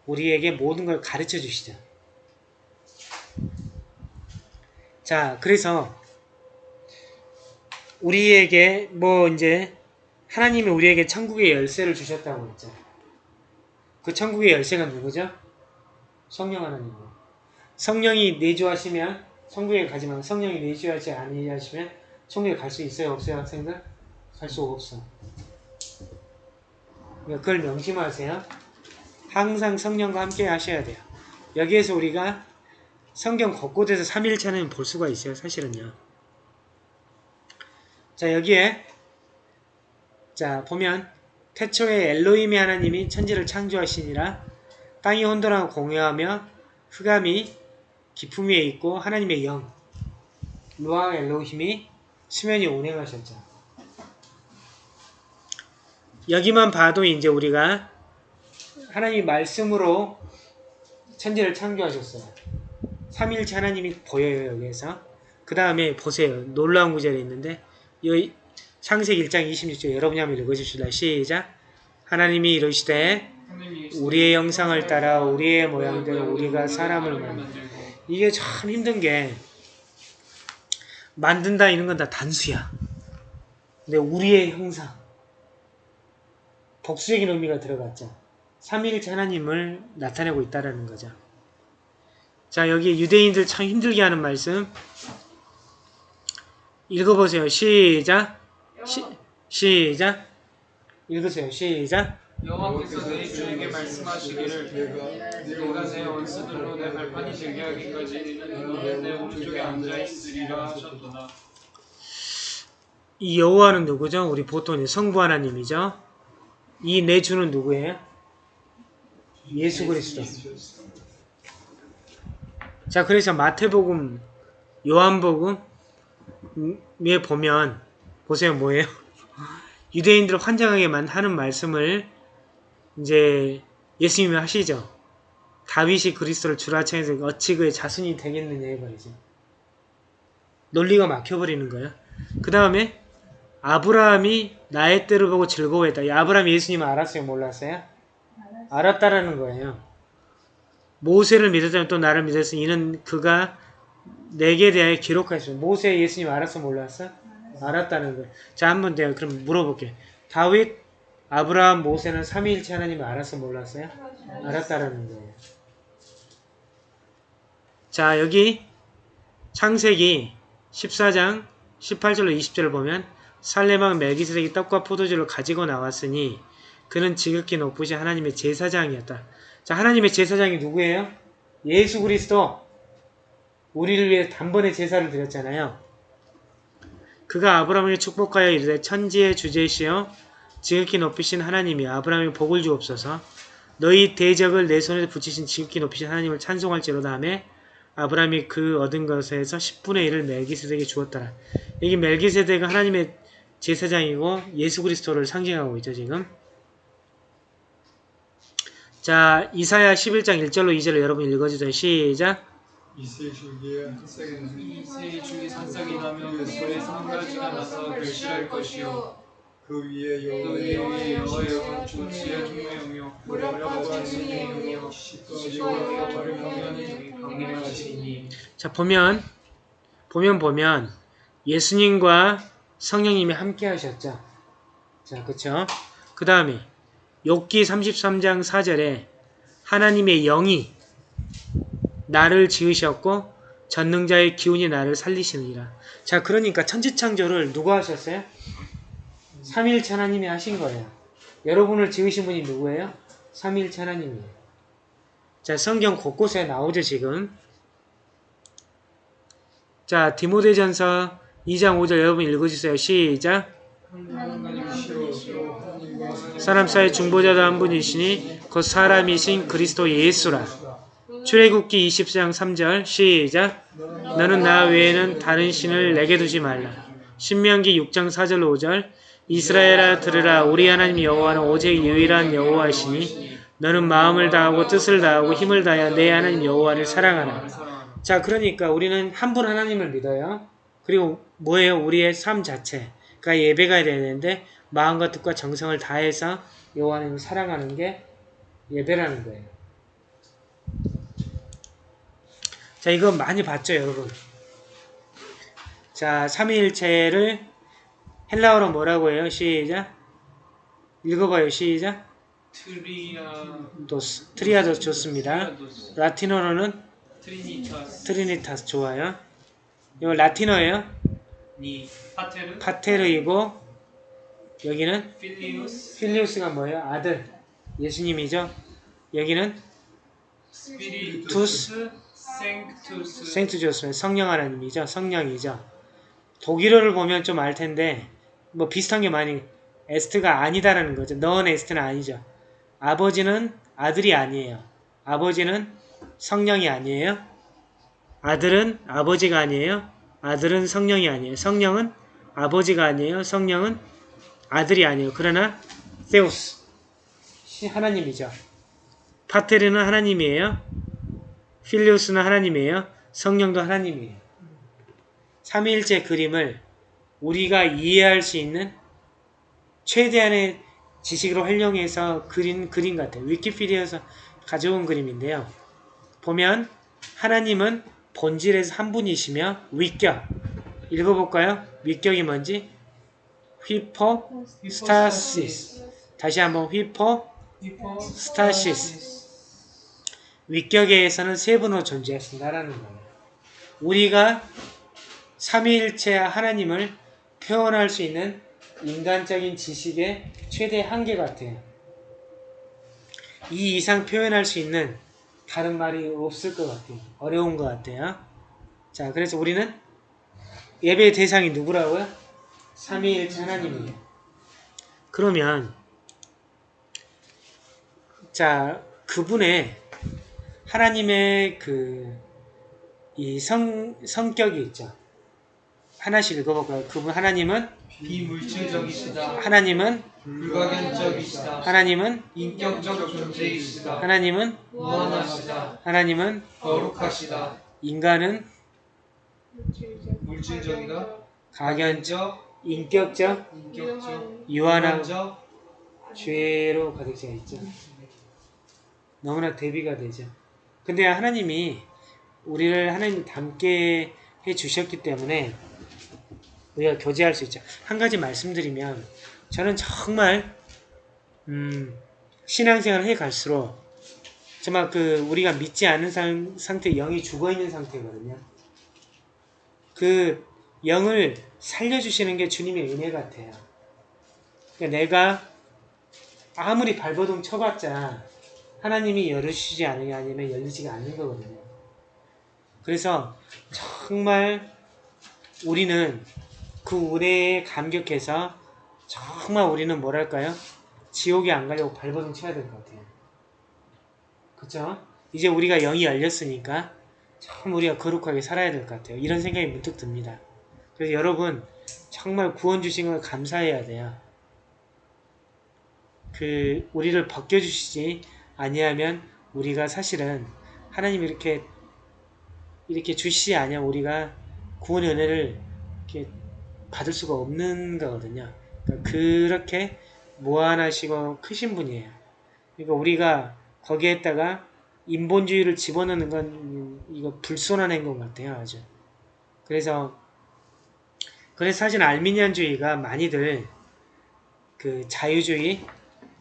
우리에게 모든 걸 가르쳐 주시죠. 자, 그래서 우리에게 뭐 이제 하나님이 우리에게 천국의 열쇠를 주셨다고 했죠. 그 천국의 열쇠가 누구죠? 성령 하나님이요. 성령이 내주하시면 천국에 가지만 성령이 내주하지 아니하시면 천국에 갈 수 있어요? 없어요? 학생들? 갈수 없어. 그걸 명심하세요. 항상 성령과 함께 하셔야 돼요. 여기에서 우리가 성경 곳곳에서 3일차는 볼 수가 있어요. 사실은요. 자 여기에 자 보면 태초에 엘로힘의 하나님이 천지를 창조하시니라 땅이 혼돈하고 공유하며 흑암이 깊음 위에 있고 하나님의 영 루아 엘로힘이 수면 이 운행하셨죠. 여기만 봐도 이제 우리가 하나님이 말씀으로 천지를 창조하셨어요. 삼일체 하나님이 보여요 여기에서. 그 다음에 보세요. 놀라운 구절이 있는데 이 창세기 1장 26절 여러분이 한번 읽어주실래요? 시작. 하나님이 이르시되 우리의 영상을 따라 우리의 모양대로 우리가 사람을 만들고 이게 참 힘든 게 만든다 이런 건 다 단수야. 근데 우리의 형상 복수적인 의미가 들어갔죠. 삼위일체 하나님을 나타내고 있다라는 거죠. 자 여기 유대인들 참 힘들게 하는 말씀 읽어보세요. 시작 시, 시작 읽으세요. 시작 여호와께서 내 주에게 말씀하시기를 내가 내 원수들로 내 발판이 되게 하기까지 너는 내 오른쪽에 앉아 있으리라 하셨도다. 이 여호와는 누구죠? 우리 보통 성부 하나님이죠. 이 내 주는 누구예요? 예수 그리스도. 자, 그래서 마태복음, 요한복음에 보면 보세요, 뭐예요? 유대인들을 환장하게만 하는 말씀을 이제 예수님이 하시죠. 다윗이 그리스도를 주라창에서 어찌 그의 자손이 되겠느냐 해버리죠. 논리가 막혀버리는 거예요. 그 다음에 아브라함이 나의 때를 보고 즐거워했다. 이 아브라함이 예수님을 알았어요? 몰랐어요? 알았다라는 거예요. 모세를 믿었다면 또 나를 믿었으니 이는 그가 내게 대하여 기록하셨어요. 모세 예수님 알았어 몰랐어? 알았다는 거예요. 자, 한번 내가 그럼 물어볼게요. 다윗, 아브라함, 모세는 삼위일체 하나님을 알았어 몰랐어요? 알았다라는 거예요. 자, 여기 창세기 14장 18절로 20절을 보면 살레망 멜기스덱이 떡과 포도주를 가지고 나왔으니 그는 지극히 높으신 하나님의 제사장이었다. 자, 하나님의 제사장이 누구예요? 예수 그리스도. 우리를 위해 단번에 제사를 드렸잖아요. 그가 아브라함을 축복하여 이르되 천지의 주제시여 지극히 높이신 하나님이 아브라함에 복을 주옵소서 너희 대적을 내 손에 붙이신 지극히 높이신 하나님을 찬송할지로다 하며 아브라함이 그 얻은 것에서 10분의 1을 멜기세덱에 주었더라. 여기 멜기세덱은 하나님의 제사장이고 예수 그리스도를 상징하고 있죠, 지금. 자, 이사야 11장 1절로 2절을 여러분 읽어주세요. 시작. 산삭이 나며 그 가지가 나서 결실할 것이요 위에 여호와의 무력과 진리의 영이요 강림하시니 자 보면 보면 보면 예수님과 성령님이 함께 하셨죠. 자 그쵸? 그 다음에 욥기 33장 4절에 하나님의 영이 나를 지으셨고 전능자의 기운이 나를 살리시느니라. 자 그러니까 천지창조를 누가 하셨어요? 삼위일체 하나님이 하신 거예요. 여러분을 지으신 분이 누구예요? 삼위일체 하나님이에요. 자 성경 곳곳에 나오죠 지금. 자, 디모데전서 2장 5절 여러분 읽어주세요. 시작. 사람 사이 중보자도 한 분이시니 곧 사람이신 그리스도 예수라. 출애굽기 20장 3절 시작. 너는 나 외에는 다른 신을 내게 두지 말라. 신명기 6장 4절 5절 이스라엘아 들으라 우리 하나님 여호와는 오직 유일한 여호와시니 너는 마음을 다하고 뜻을 다하고 힘을 다하여 내 하나님 여호와를 사랑하라. 자, 그러니까 우리는 한 분 하나님을 믿어요. 그리고 뭐예요? 우리의 삶 자체가 예배가 되는데 마음과 뜻과 정성을 다해서 여호와 하나님을 사랑하는 게 예배라는 거예요. 자, 이거 많이 봤죠, 여러분? 자, 삼위일체를 헬라어로 뭐라고 해요? 시작. 읽어봐요, 시작. Τριά δος, Τριάδος 좋습니다. Τριάδος 라틴어로는 Trinitas Trinitas 좋아요. 이거 라틴어예요. 니 Pater Pater이고 여기는 Filius Filius가 뭐예요? 아들 예수님이죠. 여기는 Spiritus Sanctus Sanctus는 성령 하나님이죠. 성령이죠. 독일어를 보면 좀 알 텐데 뭐 비슷한 게 많이 에스트가 아니다라는 거죠. 넌 에스트는 아니죠. 아버지는 아들이 아니에요. 아버지는 성령이 아니에요. 아들은 아버지가 아니에요. 아들은 성령이 아니에요. 성령은 아버지가 아니에요. 성령은 아들이 아니에요. 그러나 세우스 시- 하나님이죠. 파테르는 하나님이에요. 필리우스는 하나님이에요. 성령도 하나님이에요. 삼위일체 그림을 우리가 이해할 수 있는 최대한의 지식으로 활용해서 그린 그림 같아요. 위키피디아에서 가져온 그림인데요. 보면 하나님은 본질에서 한 분이시며 위격 읽어볼까요? 위격이 뭔지? ὑπόστασις 다시 한번 ὑπόστασις 위격에서는 세 분으로 존재하신다라는 거예요. 우리가 삼위일체 하나님을 표현할 수 있는 인간적인 지식의 최대 한계 같아요. 이 이상 표현할 수 있는 다른 말이 없을 것 같아요. 어려운 것 같아요. 자, 그래서 우리는 예배 대상이 누구라고요? 삼위일체 하나님이에요. 그러면 자, 그분의 하나님의 그 이 성 성격이 있죠. 하나씩 읽어볼까요? 그분 하나님은 비물질적이시다 하나님은 불가견적이시다 하나님은 인격적 존재이시다 하나님은 무한하시다 하나님은 거룩하시다 인간은 물질적이다 가견적 인격적 인격적 유한한 죄로 가득 차 있죠. 너무나 대비가 되죠. 근데 하나님이 우리를 하나님 닮게 해 주셨기 때문에 우리가 교제할 수 있죠. 한 가지 말씀드리면 저는 정말 음, 신앙생활을 해 갈수록 정말 그 우리가 믿지 않는 상, 상태 영이 죽어 있는 상태거든요. 그 영을 살려주시는 게 주님의 은혜 같아요. 그러니까 내가 아무리 발버둥 쳐봤자 하나님이 열으시지 않으냐 아니면 열리지가 않는 거거든요. 그래서 정말 우리는 그 은혜에 감격해서 정말 우리는 뭐랄까요? 지옥에 안 가려고 발버둥 쳐야 될 것 같아요. 그쵸? 이제 우리가 영이 열렸으니까 참 우리가 거룩하게 살아야 될 것 같아요. 이런 생각이 문득 듭니다. 그래서 여러분 정말 구원 주신 걸 감사해야 돼요. 그 우리를 벗겨주시지 아니하면 우리가 사실은 하나님 이렇게 이렇게 주시지 아니면 우리가 구원의 은혜를 이렇게 받을 수가 없는 거거든요. 그러니까 그렇게 무한하시고 크신 분이에요. 그러니까 우리가 거기에다가 인본주의를 집어넣는 건 음, 이거 불손한 것 같아요 아주. 그래서 그래서 사실 알미니안주의가 많이들 그 자유주의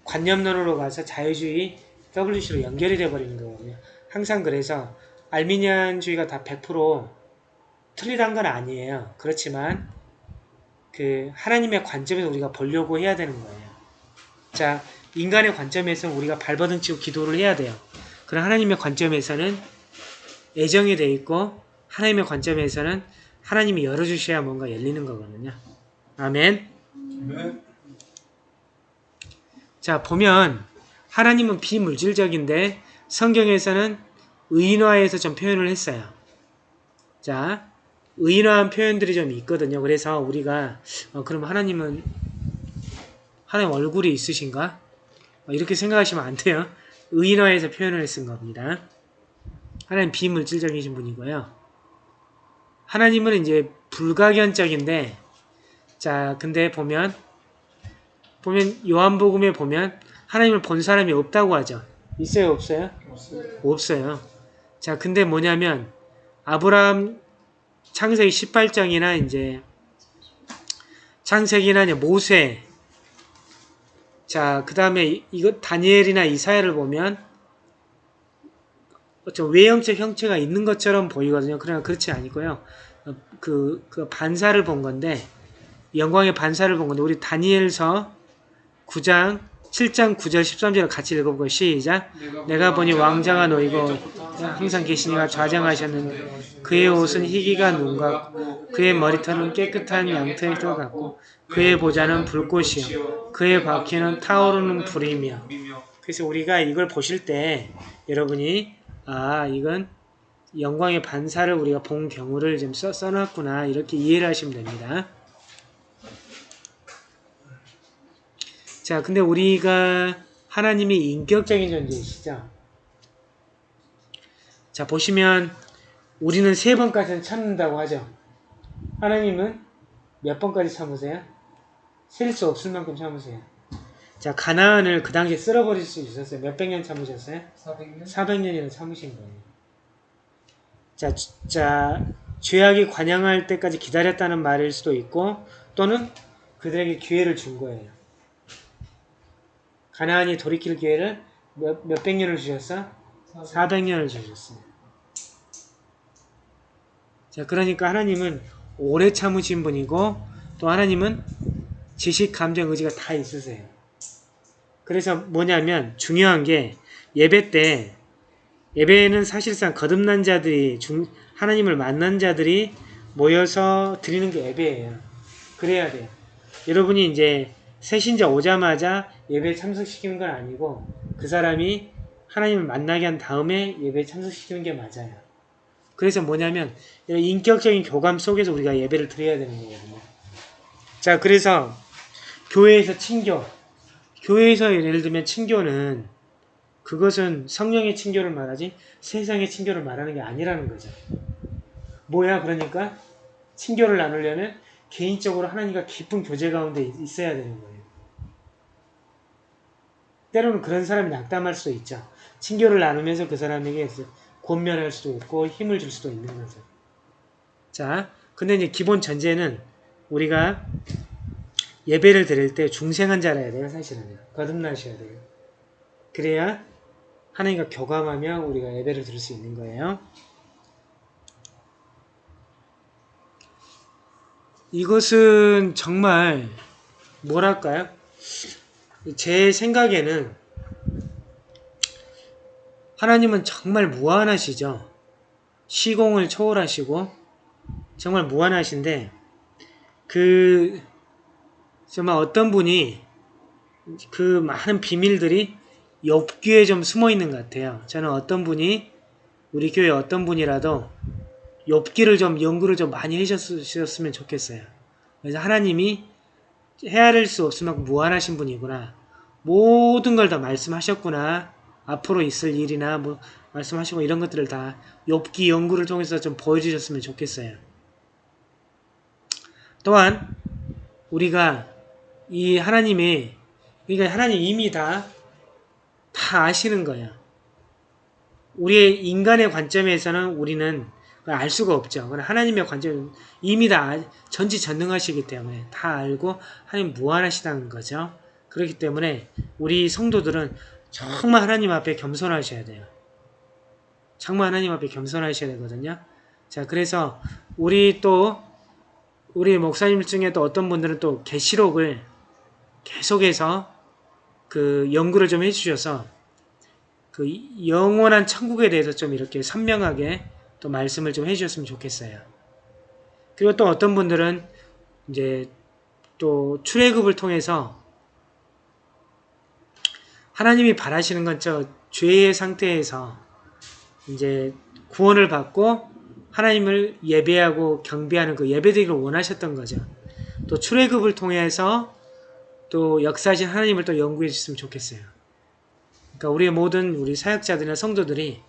관념론으로 가서 자유주의 WC로 연결이 돼버리는 거거든요. 항상 그래서 알미니안주의가 다 100% 틀리단 건 아니에요. 그렇지만 그 하나님의 관점에서 우리가 보려고 해야 되는 거예요 자 인간의 관점에서 우리가 발버둥 치고 기도를 해야 돼요 그럼 하나님의 관점에서는 애정이 돼 있고 하나님의 관점에서는 하나님이 열어주셔야 뭔가 열리는 거거든요. 아멘. 네. 자 보면 하나님은 비물질적인데 성경에서는 의인화해서 좀 표현을 했어요. 자 의인화한 표현들이 좀 있거든요. 그래서 우리가 어, 그럼 하나님은 하나님 얼굴이 있으신가? 어, 이렇게 생각하시면 안 돼요. 의인화해서 표현을 쓴 겁니다. 하나님 비물질적이신 분이고요. 하나님은 이제 불가견적인데 자 근데 보면 보면 요한복음에 보면 하나님을 본 사람이 없다고 하죠. 있어요 없어요? 없어요. 자 근데 뭐냐면 아브라함 창세기 18장이나 이제 창세기나 이제 모세 자, 그 다음에 이거 다니엘이나 이사야를 보면 좀 외형적 형체가 있는 것처럼 보이거든요. 그러나 그렇지 아니고요. 어, 그, 그 반사를 본 건데 영광의 반사를 본 건데 우리 다니엘서 9장 7장 9절 13절을 같이 읽어보고 시작. 내가 보니 왕자가 놓이고 항상 계시니가 좌정하셨는데 그의 옷은 희기가 눈 같고 그의 머리털은 깨끗한 양털 같고 그의 보좌는 불꽃이요. 그의 바퀴는 타오르는 불이며 그래서 우리가 이걸 보실 때 여러분이 아 이건 영광의 반사를 우리가 본 경우를 좀 써, 써놨구나. 이렇게 이해를 하시면 됩니다. 자 근데 우리가 하나님이 인격적인 존재이시죠. 자 보시면 우리는 세 번까지는 참는다고 하죠. 하나님은 몇 번까지 참으세요? 셀 수 없을 만큼 참으세요. 자 가나안을 그 당시에 쓸어버릴 수 있었어요. 몇백 년 참으셨어요? 400년? 400년이나 참으신 거예요. 자, 주- 자, 죄악이 관양할 때까지 기다렸다는 말일 수도 있고 또는 그들에게 기회를 준 거예요. 가나안이 돌이킬 기회를 몇, 몇백 년을 주셨어? 400 년을 주셨어요. 자, 그러니까 하나님은 오래 참으신 분이고 또 하나님은 지식, 감정, 의지가 다 있으세요. 그래서 뭐냐면 중요한 게 예배 때 예배는 사실상 거듭난 자들이 중, 하나님을 만난 자들이 모여서 드리는 게 예배예요. 그래야 돼요. 여러분이 이제 새신자 오자마자 예배에 참석시키는 건 아니고 그 사람이 하나님을 만나게 한 다음에 예배에 참석시키는 게 맞아요. 그래서 뭐냐면 인격적인 교감 속에서 우리가 예배를 드려야 되는 거거든요. 자, 그래서 교회에서 친교, 교회에서 예를 들면 친교는 그것은 성령의 친교를 말하지 세상의 친교를 말하는 게 아니라는 거죠. 뭐야 그러니까 친교를 나누려면 개인적으로 하나님과 깊은 교제 가운데 있- 있어야 되는 거예요. 때로는 그런 사람이 낙담할 수도 있죠. 친교를 나누면서 그 사람에게 권면할 수도 있고 힘을 줄 수도 있는 거죠. 자, 근데 이제 기본 전제는 우리가 예배를 드릴 때 중생한 자라야 돼요, 사실은. 거듭나셔야 돼요. 그래야 하나님과 교감하며 우리가 예배를 드릴 수 있는 거예요. 이것은 정말 뭐랄까요? 제 생각에는 하나님은 정말 무한하시죠. 시공을 초월하시고 정말 무한하신데 그 정말 어떤 분이 그 많은 비밀들이 엽기에 좀 숨어 있는 것 같아요. 저는 어떤 분이 우리 교회 어떤 분이라도 엽기를 좀 연구를 좀 많이 해주셨으면 좋겠어요. 그래서 하나님이 헤아릴 수 없을 만큼 무한하신 분이구나. 모든 걸 다 말씀하셨구나. 앞으로 있을 일이나 뭐 말씀하시고 이런 것들을 다 엽기 연구를 통해서 좀 보여주셨으면 좋겠어요. 또한 우리가 이 하나님의 그러니까 하나님 이미 다 다 아시는 거야. 우리의 인간의 관점에서는 우리는 알 수가 없죠. 하나님의 관점은 이미 다 알- 전지전능하시기 때문에 다 알고 하나님 무한하시다는 거죠. 그렇기 때문에 우리 성도들은 정말 하나님 앞에 겸손하셔야 돼요. 정말 하나님 앞에 겸손하셔야 되거든요. 자, 그래서 우리 또 우리 목사님 중에 또 어떤 분들은 또 계시록을 계속해서 그 연구를 좀 해주셔서 그 영원한 천국에 대해서 좀 이렇게 선명하게 또 말씀을 좀 해주셨으면 좋겠어요. 그리고 또 어떤 분들은 이제 또 출애굽을 통해서 하나님이 바라시는 건 저 죄의 상태에서 이제 구원을 받고 하나님을 예배하고 경배하는 그 예배드리기를 원하셨던 거죠. 또 출애굽을 통해서 또 역사하신 하나님을 또 연구해 주셨으면 좋겠어요. 그러니까 우리 모든 우리 사역자들이나 성도들이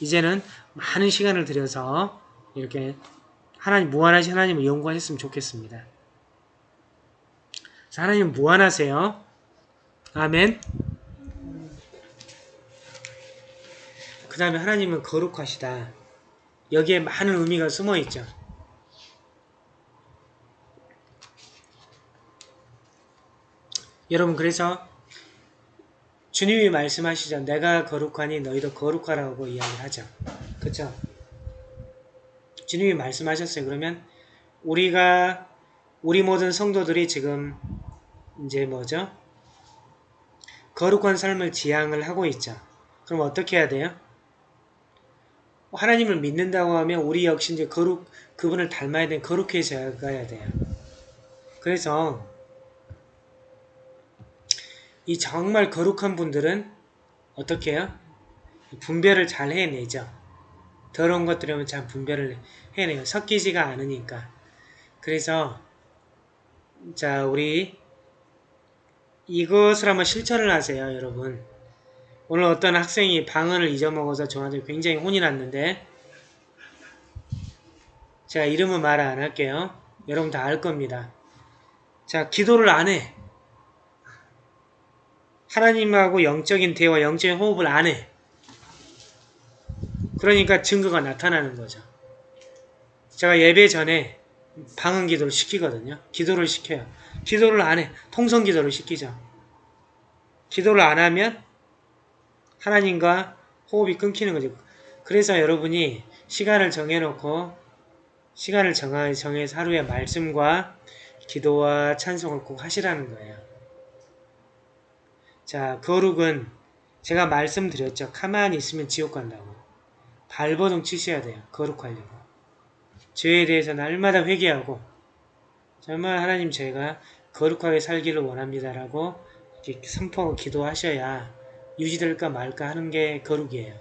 이제는 많은 시간을 들여서 이렇게 하나님 무한하신 하나님을 연구하셨으면 좋겠습니다. 자, 하나님 무한하세요. 아멘. 그 다음에 하나님은 거룩하시다. 여기에 많은 의미가 숨어 있죠. 여러분 그래서 주님이 말씀하시죠. 내가 거룩하니 너희도 거룩하라고 이야기를 하죠. 그쵸? 주님이 말씀하셨어요. 그러면 우리가 우리 모든 성도들이 지금 이제 뭐죠? 거룩한 삶을 지향을 하고 있죠. 그럼 어떻게 해야 돼요? 하나님을 믿는다고 하면 우리 역시 이제 거룩 그분을 닮아야 되는 거룩해져야 돼요. 그래서 이 정말 거룩한 분들은 어떻게 해요? 분별을 잘 해내죠. 더러운 것들이면 잘 분별을 해내요. 섞이지가 않으니까. 그래서 자 우리 이것을 한번 실천을 하세요, 여러분. 오늘 어떤 학생이 방언을 잊어먹어서 저한테 굉장히 혼이 났는데 제가 이름은 말 안 할게요. 여러분 다 알 겁니다. 자, 기도를 안 해. 하나님하고 영적인 대화, 영적인 호흡을 안 해. 그러니까 증거가 나타나는 거죠. 제가 예배 전에 방언 기도를 시키거든요. 기도를 시켜요. 기도를 안 해. 통성 기도를 시키죠. 기도를 안 하면 하나님과 호흡이 끊기는 거죠. 그래서 여러분이 시간을 정해놓고 시간을 정해서 하루에 말씀과 기도와 찬송을 꼭 하시라는 거예요. 자, 거룩은 제가 말씀드렸죠. 가만히 있으면 지옥 간다고. 발버둥 치셔야 돼요. 거룩하려고. 죄에 대해서 날마다 회개하고 정말 하나님 제가 거룩하게 살기를 원합니다라고 이렇게 선포하고 기도하셔야 유지될까 말까 하는 게 거룩이에요.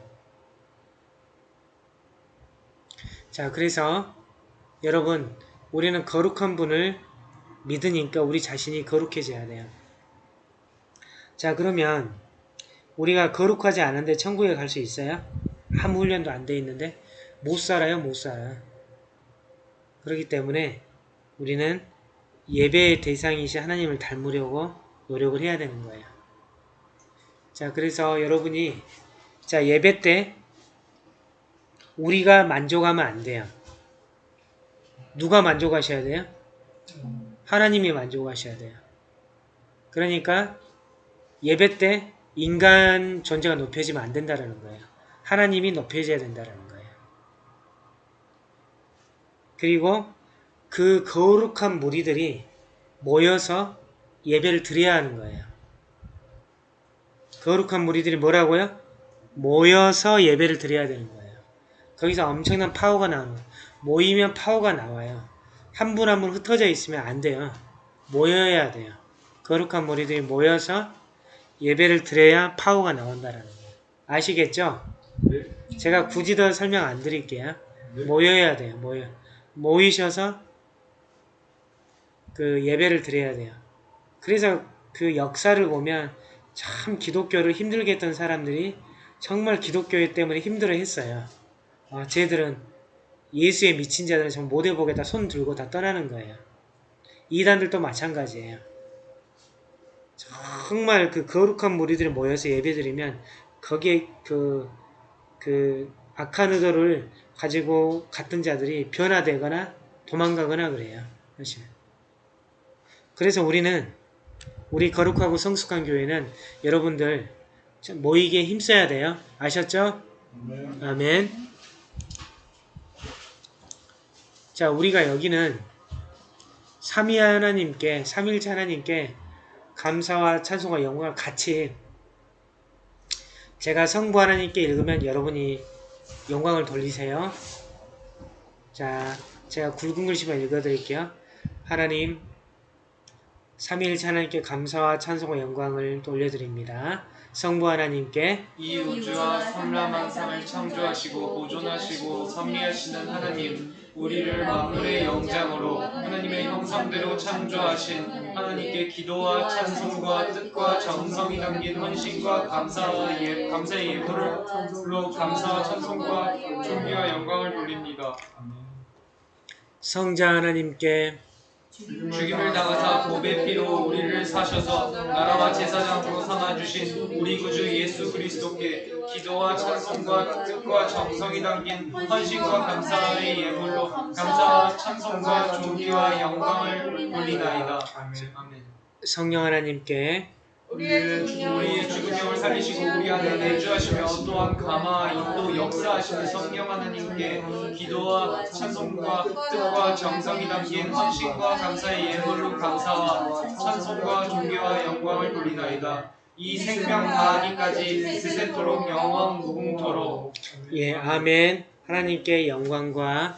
자, 그래서 여러분 우리는 거룩한 분을 믿으니까 우리 자신이 거룩해져야 돼요. 자, 그러면 우리가 거룩하지 않은데 천국에 갈 수 있어요? 아무 훈련도 안 돼 있는데 못 살아요, 못 살아. 그렇기 때문에 우리는 예배의 대상이신 하나님을 닮으려고 노력을 해야 되는 거예요. 자, 그래서 여러분이 자 예배 때 우리가 만족하면 안 돼요. 누가 만족하셔야 돼요? 하나님이 만족하셔야 돼요. 그러니까 예배 때 인간 존재가 높여지면 안 된다는 거예요. 하나님이 높여져야 된다는 거예요. 그리고 그 거룩한 무리들이 모여서 예배를 드려야 하는 거예요. 거룩한 무리들이 뭐라고요? 모여서 예배를 드려야 되는 거예요. 거기서 엄청난 파워가 나오는 거예요. 모이면 파워가 나와요. 한 분 한 분 흩어져 있으면 안 돼요. 모여야 돼요. 거룩한 무리들이 모여서 예배를 드려야 파워가 나온다는 거예요. 아시겠죠? 네. 제가 굳이 더 설명 안 드릴게요. 네. 모여야 돼요. 모여. 모이셔서 그 예배를 드려야 돼요. 그래서 그 역사를 보면 참 기독교를 힘들게 했던 사람들이 정말 기독교 때문에 힘들어 했어요. 아, 쟤들은 예수에 미친 자들은 정말 모대복에다 손 들고 다 떠나는 거예요. 이단들도 마찬가지예요. 정말 그 거룩한 무리들이 모여서 예배드리면 거기에 그, 그 악한 의도를 가지고 갔던 자들이 변화되거나 도망가거나 그래요. 사실. 그래서 우리는 우리 거룩하고 성숙한 교회는 여러분들 좀 모이기에 힘써야 돼요. 아셨죠? 아멘. 자, 우리가 여기는 삼위 하나님께, 삼일체 하나님께 감사와 찬송과 영광을 같이 제가 성부 하나님께 읽으면 여러분이 영광을 돌리세요. 자, 제가 굵은 글씨만 읽어드릴게요. 하나님, 삼위일체 하나님께 감사와 찬송과 영광을 돌려드립니다. 성부 하나님께 이 우주와 삼라만상을 창조하시고 보존하시고 섭리하시는 하나님 우리를 만물의 영장으로 하나님의 형상대로 창조하신 하나님께 기도와 찬송과 뜻과 정성이 담긴 헌신과 감사와 예, 감사의 예물로 감사와 찬송과 존귀와 영광을 돌립니다. 성자 하나님께 죽임을 당하사 보배 피로 우리를 사셔서 나라와 제사장으로 삼아주신 우리 구주 예수 그리스도께 기도와 찬송과 뜻과 정성이 담긴 헌신과 감사의 예물로 감사와 찬송과 존귀와 영광을 돌리나이다. 아멘. 성령 하나님께 우리의 영을 살리시고 우리 안에 내주하시며 또한 감화 인도 역사하시는 성령 하나님께 기도와 찬송과 뜻과 정성이 담긴 헌신과 감사의 예물로 감사와 찬송과 존귀와 영광을 돌리나이다. 이 생명 다하기까지 세세토록 영원 무궁토록 예, 아멘. 하나님께 영광과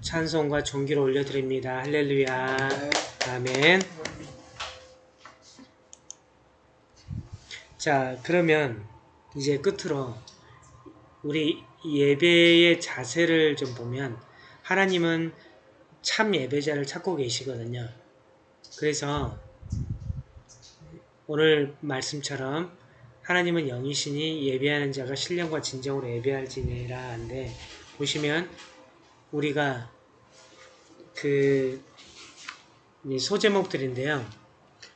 찬송과 존귀를 올려드립니다. 할렐루야. 아멘. 자, 그러면 이제 끝으로 우리 예배의 자세를 좀 보면 하나님은 참 예배자를 찾고 계시거든요. 그래서 오늘 말씀처럼 하나님은 영이시니 예배하는 자가 신령과 진정으로 예배할지니라 한데 보시면 우리가 그이 소제목들인데요.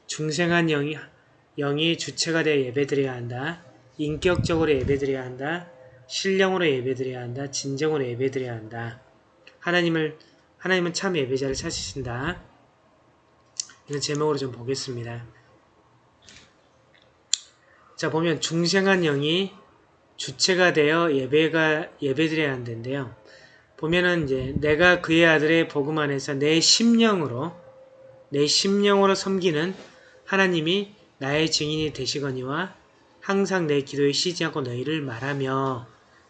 중생한 영이 영이 주체가 되어 예배드려야 한다. 인격적으로 예배드려야 한다. 신령으로 예배드려야 한다. 진정으로 예배드려야 한다. 하나님을 하나님은 참 예배자를 찾으신다. 이런 제목으로 좀 보겠습니다. 자 보면 중생한 영이 주체가 되어 예배가 예배드려야 한다는데요. 보면은 이제 내가 그의 아들의 복음 안에서 내 심령으로 내 심령으로 섬기는 하나님이 나의 증인이 되시거니와 항상 내 기도에 쉬지 않고 너희를 말하며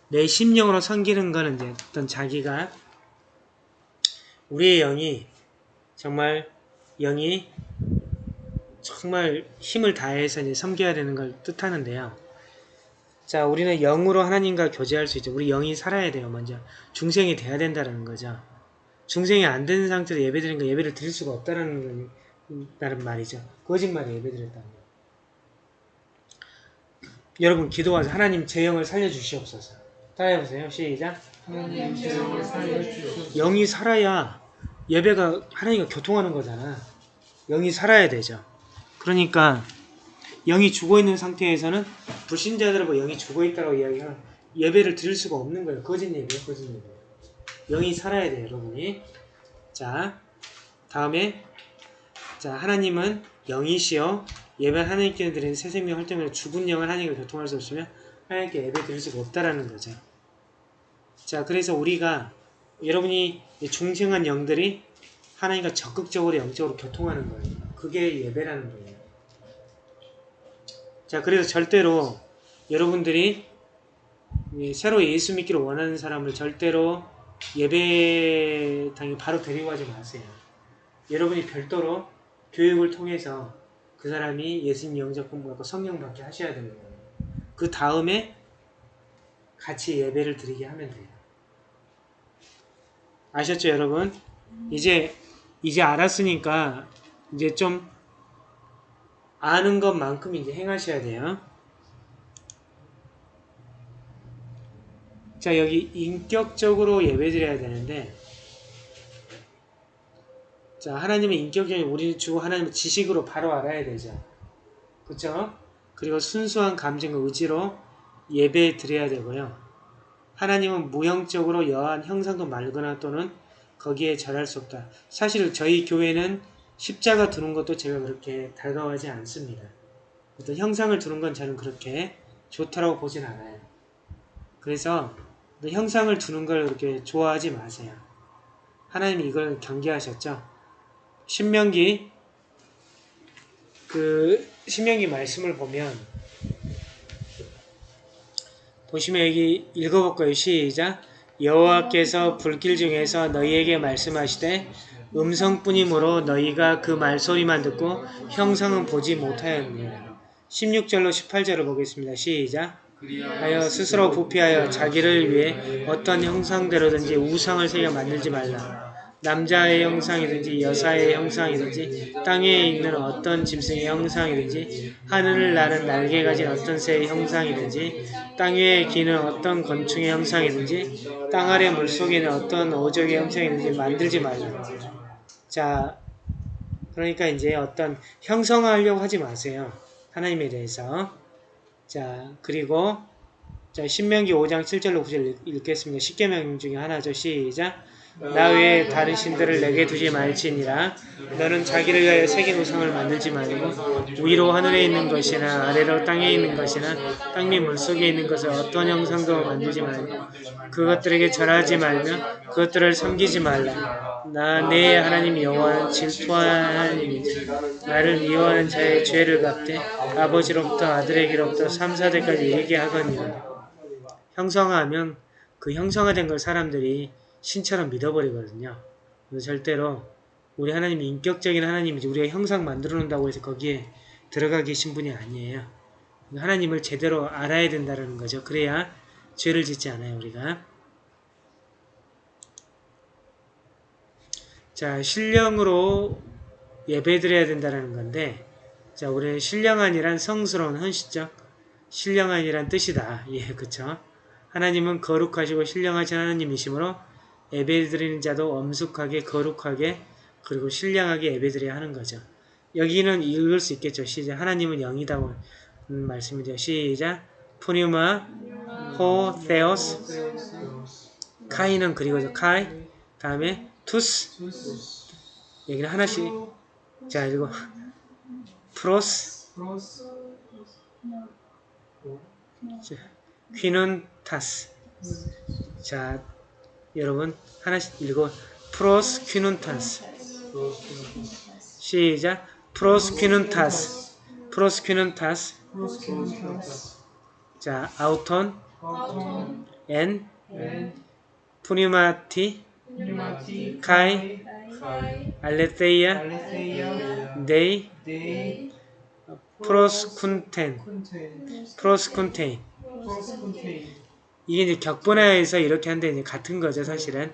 내 심령으로 섬기는 이제 어떤 자기가 우리의 영이 정말 영이 정말 힘을 다해서 이제 섬겨야 되는 걸 뜻하는데요. 자, 우리는 영으로 하나님과 교제할 수 있죠. 우리 영이 살아야 돼요, 먼저. 중생이 돼야 된다는 거죠. 중생이 안 된 상태로 예배 드리는 거 예배를 드릴 수가 없다는 말이죠. 거짓말에 예배 드렸다는 거. 여러분 기도하세요. 하나님 제 영을 살려주시옵소서. 따라해보세요. 시작. 하나님 제 영을 살려주시옵소서. 영이 살아야 예배가 하나님과 교통하는 거잖아. 영이 살아야 되죠. 그러니까 영이 죽어있는 상태에서는 불신자들은 뭐 영이 죽어있다고 이야기하면 예배를 드릴 수가 없는 거예요. 거짓 예배예요. 거짓 예배. 영이 살아야 돼요. 여러분이. 자 다음에 자 하나님은 영이시여 예배 하나님께 드리는 새 생명 활동으로 죽은 영을 하나님과 교통할 수 없으면 하나님께 예배 드릴 수가 없다라는 거죠. 자 그래서 우리가 여러분이 중생한 영들이 하나님과 적극적으로 영적으로 교통하는 거예요. 그게 예배라는 거예요. 자, 그래서 절대로 여러분들이 이 새로 예수 믿기를 원하는 사람을 절대로 예배당에 바로 데리고 가지 마세요. 여러분이 별도로 교육을 통해서 그 사람이 예수님 영접 공부하고 성령 받게 하셔야 되는 거예요. 그 다음에 같이 예배를 드리게 하면 돼요. 아셨죠, 여러분? 이제 이제 알았으니까 이제 좀 아는 것만큼 이제 행하셔야 돼요. 자, 여기 인격적으로 예배 드려야 되는데 자, 하나님의 인격적인 우리를 주고 하나님의 지식으로 바로 알아야 되죠. 그쵸? 그리고 순수한 감정과 의지로 예배 드려야 되고요. 하나님은 무형적으로 여한 형상도 말거나 또는 거기에 절할 수 없다. 사실 저희 교회는 십자가 두는 것도 제가 그렇게 달가워하지 않습니다. 어떤 형상을 두는 건 저는 그렇게 좋다라고 보진 않아요. 그래서 형상을 두는 걸 그렇게 좋아하지 마세요. 하나님이 이걸 경계하셨죠. 신명기 그 신명기 말씀을 보면 보시면 여기 읽어볼까요? 시작. 여호와께서 불길 중에서 너희에게 말씀하시되 음성뿐이므로 너희가 그 말소리만 듣고 형상은 보지 못하였느니라. 16절로 18절을 보겠습니다. 시작. 하여 스스로 부피하여 자기를 위해 어떤 형상대로든지 우상을 새겨 만들지 말라. 남자의 형상이든지 여사의 형상이든지 땅에 있는 어떤 짐승의 형상이든지 하늘을 나는 날개 가진 어떤 새의 형상이든지 땅 위에 기는 어떤 건충의 형상이든지 땅 아래 물속에 있는 어떤 오적의 형상이든지 만들지 말라. 자, 그러니까 이제 어떤 형성하려고 하지 마세요. 하나님에 대해서. 자, 그리고 자, 신명기 5장 7절로 9절 읽겠습니다. 십계명 중에 하나죠. 시작. 나 외에 다른 신들을 내게 두지 말지니라. 너는 자기를 위하여 새긴 우상을 만들지 말고 위로 하늘에 있는 것이나 아래로 땅에 있는 것이나 땅밑 물속에 있는 것을 어떤 형상도 만들지 말고 그것들에게 절하지 말며 그것들을 섬기지 말라. 나 내 하나님 여호와는 질투하는 하나님이지. 나를 미워하는 자의 죄를 갚되 아버지로부터 아들에게로부터 3, 4대까지 이르게 하거니와 형성하면 그 형성화된 걸 사람들이 신처럼 믿어버리거든요. 그래서 절대로 우리 하나님이 인격적인 하나님이지 우리가 형상 만들어 놓는다고 해서 거기에 들어가 계신 분이 아니에요. 하나님을 제대로 알아야 된다는 거죠. 그래야 죄를 짓지 않아요, 우리가. 자, 신령으로 예배드려야 된다는 건데, 자, 우리 신령한이란 성스러운 헌신적, 신령한이란 뜻이다. 예, 그쵸? 하나님은 거룩하시고 신령하신 하나님이시므로 예배 드리는 자도 엄숙하게, 거룩하게, 그리고 신령하게 예배 드려야 하는 거죠. 여기는 읽을 수 있겠죠. 시작. 하나님은 영이다고 음, 말씀이죠. 시작. πνεῦμα, ὁ, θεός, καὶ는 그리고죠. καὶ, 다음에 τοὺς, 여기는 하나씩. 자, 그리고 προσ, 자, κυνοῦντας. 자, 여러분 하나씩 읽어. 프로스 퀴는 타스. 시작. 프로스 퀴는 타스. 프로스 퀴는 타스. 자, αὐτὸν, ἐν, πνεύματι, καὶ, ἀληθείᾳ, δεῖ, προσκυνεῖν, προσκυνεῖν. 이게 이제 격분해서 이렇게 한데 이제 같은 거죠, 사실은.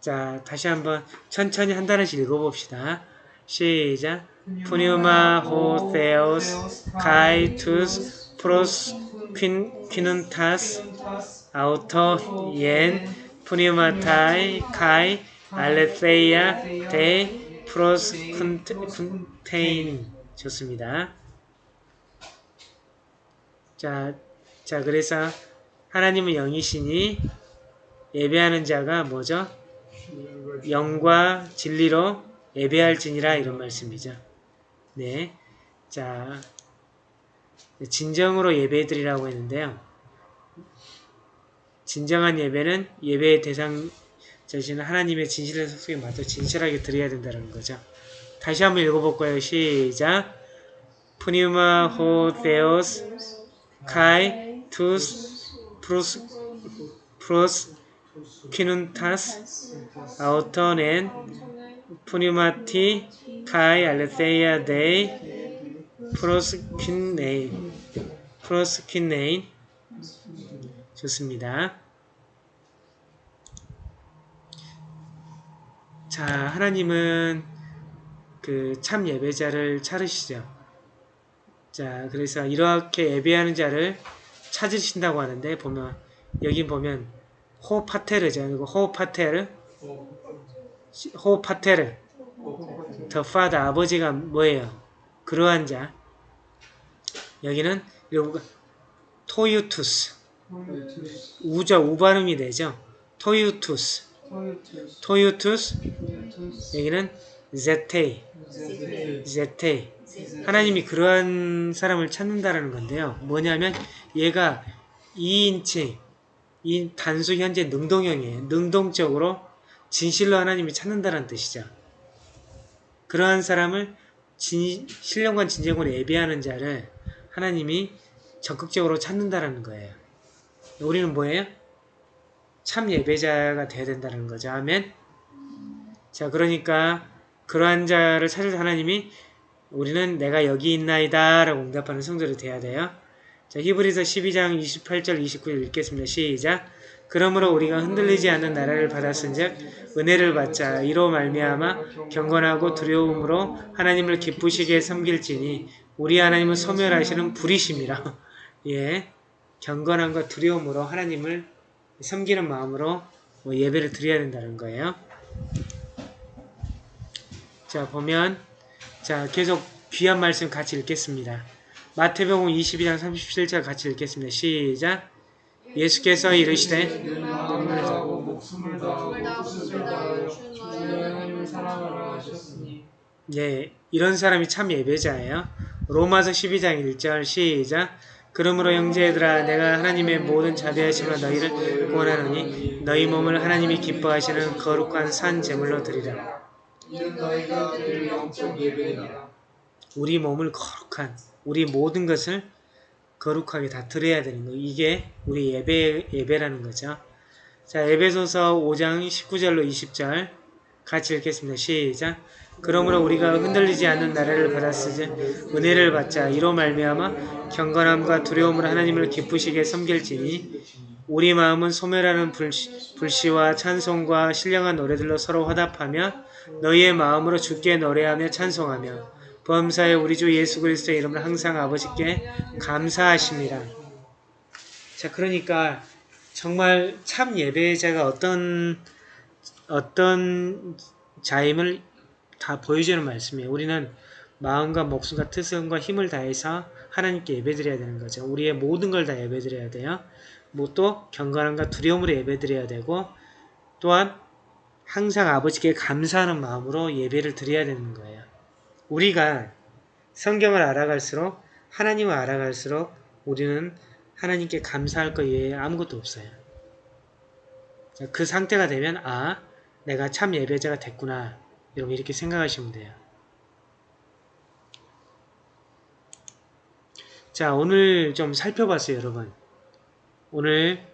자, 다시 한번 천천히 한 단어씩 읽어봅시다. 시작. πνεῦμα, ὁ, θεός, καὶ, τοὺς, προσ, κυν, κυνοῦντας, αὐτὸν, ἐν, πνεύματι, καὶ, ἀληθείᾳ, δεῖ, προσ, κυνεῖν. 좋습니다. 자, 자, 그래서 하나님은 영이시니 예배하는 자가 뭐죠? 영과 진리로 예배할지니라 이런 말씀이죠. 네. 자, 진정으로 예배드리라고 했는데요. 진정한 예배는 예배의 대상 자신은 하나님의 진실의 속에 맞춰 진실하게 드려야 된다는 거죠. 다시 한번 읽어볼까요? 시작. πνεῦμα ὁ θεός καὶ τοὺς προσ προσκυνοῦντας αὐτὸν ἐν πνεύματι καὶ ἀληθείᾳ δεῖ προσκυνεῖν προσκυνεῖν 좋습니다. 자 하나님은 그 참 예배자를 찾으시죠. 자 그래서 이렇게 예배하는 자를 찾으신다고 하는데 보면 여기 보면 호파테르죠. 그리고 호파테르 호파테르 더 파더 아버지가 뭐예요? 그러한 자 여기는 토유투스 토요투스 우자 우 발음이 되죠. 토유투스. 토유투스. 여기는 제테이. 제테 제테이. 하나님이 그러한 사람을 찾는다라는 건데요. 뭐냐면 얘가 2인칭, 이 단수 현재 능동형이에요. 능동적으로 진실로 하나님이 찾는다는 뜻이죠. 그러한 사람을 진, 신령과 진정으로 예배하는 자를 하나님이 적극적으로 찾는다라는 거예요. 우리는 뭐예요? 참 예배자가 되어야 된다는 거죠. 아멘. 자, 그러니까 그러한 자를 찾을 하나님이 우리는 내가 여기 있나이다 라고 응답하는 성도로 돼야 돼요. 자, 히브리서 12장 28절 29절 읽겠습니다. 시작. 그러므로 우리가 흔들리지 않는 나라를 받았은즉 은혜를 받자 이로 말미암아 경건하고 두려움으로 하나님을 기쁘시게 섬길지니 우리 하나님은 소멸하시는 불이심이라. 예. 경건함과 두려움으로 하나님을 섬기는 마음으로 뭐 예배를 드려야 된다는 거예요. 자, 보면 자, 계속 귀한 말씀 같이 읽겠습니다. 마태복음 22장 37절 같이 읽겠습니다. 시작. 예수께서 이르시되 예, 이런 사람이 참 예배자예요. 로마서 12장 1절 시작. 그러므로 형제들아 내가 하나님의 모든 자비하심으로 너희를 구원하노니 너희 몸을 하나님이 기뻐하시는 거룩한 산 제물로 드리라. 우리 몸을 거룩한 우리 모든 것을 거룩하게 다 드려야 되는 거. 이게 우리 예배 예배라는 거죠. 자, 에베소서 5장 19절로 20절 같이 읽겠습니다. 시작. 그러므로 우리가 흔들리지 않는 나라를 받았으지 은혜를 받자 이로 말미암아 경건함과 두려움으로 하나님을 기쁘시게 섬길지니 우리 마음은 소멸하는 불시, 불시 와 찬송과 신령한 노래들로 서로 화답하며 너희의 마음으로 주께 노래하며 찬송하며 범사에 우리 주 예수 그리스도의 이름을 항상 아버지께 감사하십니다. 자, 그러니까 정말 참 예배자가 어떤 어떤 자임을 다 보여주는 말씀이에요. 우리는 마음과 목숨과 뜻과 힘을 다해서 하나님께 예배드려야 되는 거죠. 우리의 모든 걸 다 예배드려야 돼요. 뭐 또 경건함과 두려움으로 예배드려야 되고 또한 항상 아버지께 감사하는 마음으로 예배를 드려야 되는 거예요. 우리가 성경을 알아갈수록 하나님을 알아갈수록 우리는 하나님께 감사할 것 외에 아무것도 없어요. 자, 그 상태가 되면 아 내가 참 예배자가 됐구나 여러분 이렇게 생각하시면 돼요. 자 오늘 좀 살펴봤어요 여러분. 오늘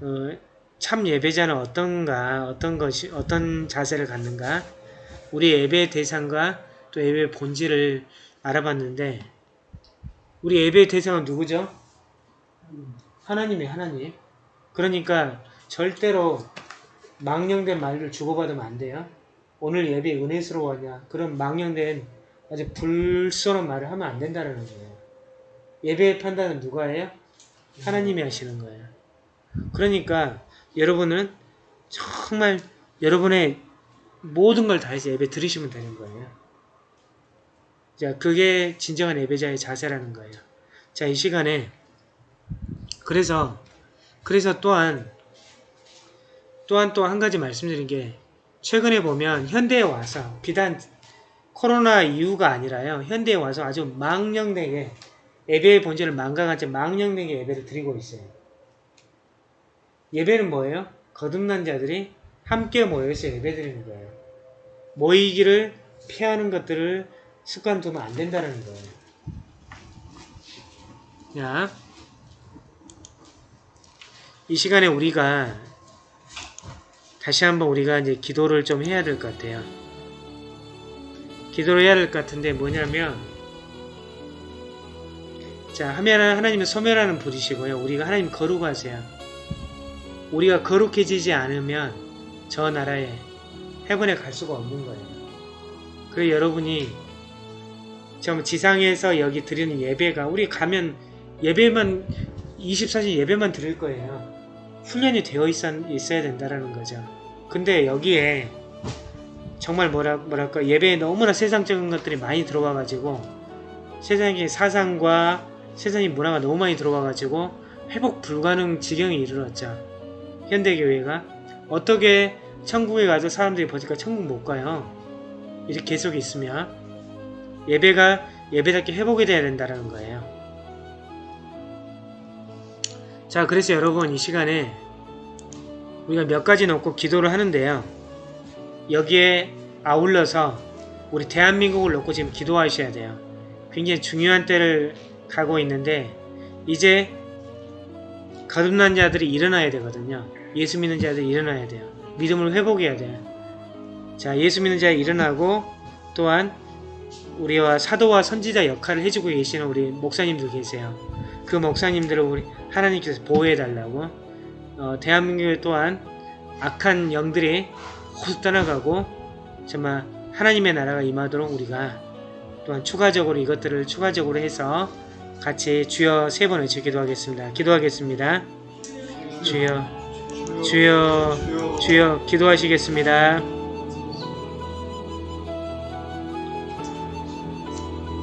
어, 참 예배자는 어떤가 어떤 것이 어떤 자세를 갖는가 우리 예배 대상과 또 예배 본질을 알아봤는데 우리 예배 대상은 누구죠? 하나님이 하나님. 그러니까 절대로 망령된 말을 주고받으면 안 돼요. 오늘 예배 은혜스러워하냐 그런 망령된 아주 불쏘는 말을 하면 안 된다는 거예요. 예배의 판단은 누가 해요? 하나님이 하시는 거예요. 그러니까 여러분은 정말 여러분의 모든 걸 다해서 예배 드리시면 되는 거예요. 자, 그게 진정한 예배자의 자세라는 거예요. 자, 이 시간에 그래서 그래서 또한 또한 또 한 가지 말씀드린 게 최근에 보면 현대에 와서 비단 코로나 이후가 아니라요. 현대에 와서 아주 망령되게 예배의 본질을 망각한 채 망령되게 예배를 드리고 있어요. 예배는 뭐예요? 거듭난 자들이 함께 모여서 예배 드리는 거예요. 모이기를 피하는 것들을 습관 두면 안 된다는 거예요. 자, 이 시간에 우리가 다시 한번 우리가 이제 기도를 좀 해야 될 것 같아요. 기도를 해야 될 것 같은데 뭐냐면 자 하면은 하나님은 소멸하는 분이시고요. 우리가 하나님 거룩하세요. 우리가 거룩해지지 않으면 저 나라에 해븐에 갈 수가 없는 거예요. 그래서 여러분이 좀 지상에서 여기 드리는 예배가 우리 가면 예배만 24시 예배만 드릴 거예요. 훈련이 되어 있어, 있어야 된다라는 거죠. 근데 여기에 정말 뭐라, 뭐랄까 예배에 너무나 세상적인 것들이 많이 들어와 가지고 세상의 사상과 세상의 문화가 너무 많이 들어와 가지고 회복 불가능 지경에 이르렀죠. 현대교회가 어떻게 천국에 가서 사람들이 버틸까 천국 못 가요. 이렇게 계속 있으면 예배가 예배답게 회복이 돼야 된다는 거예요. 자, 그래서 여러분 이 시간에 우리가 몇 가지 놓고 기도를 하는데요. 여기에 아울러서 우리 대한민국을 놓고 지금 기도하셔야 돼요. 굉장히 중요한 때를 가고 있는데 이제 거듭난 자들이 일어나야 되거든요. 예수 믿는 자들이 일어나야 돼요. 믿음을 회복해야 돼요. 자, 예수 믿는 자 일어나고 또한 우리와 사도와 선지자 역할을 해주고 계시는 우리 목사님들 계세요. 그 목사님들을 우리 하나님께서 보호해 달라고 어, 대한민국에 또한 악한 영들이 호수 떠나가고 정말 하나님의 나라가 임하도록 우리가 또한 추가적으로 이것들을 추가적으로 해서 같이 주여 세 번 외쳐 기도하겠습니다. 기도하겠습니다. 주여 주여 주여 기도하시겠습니다.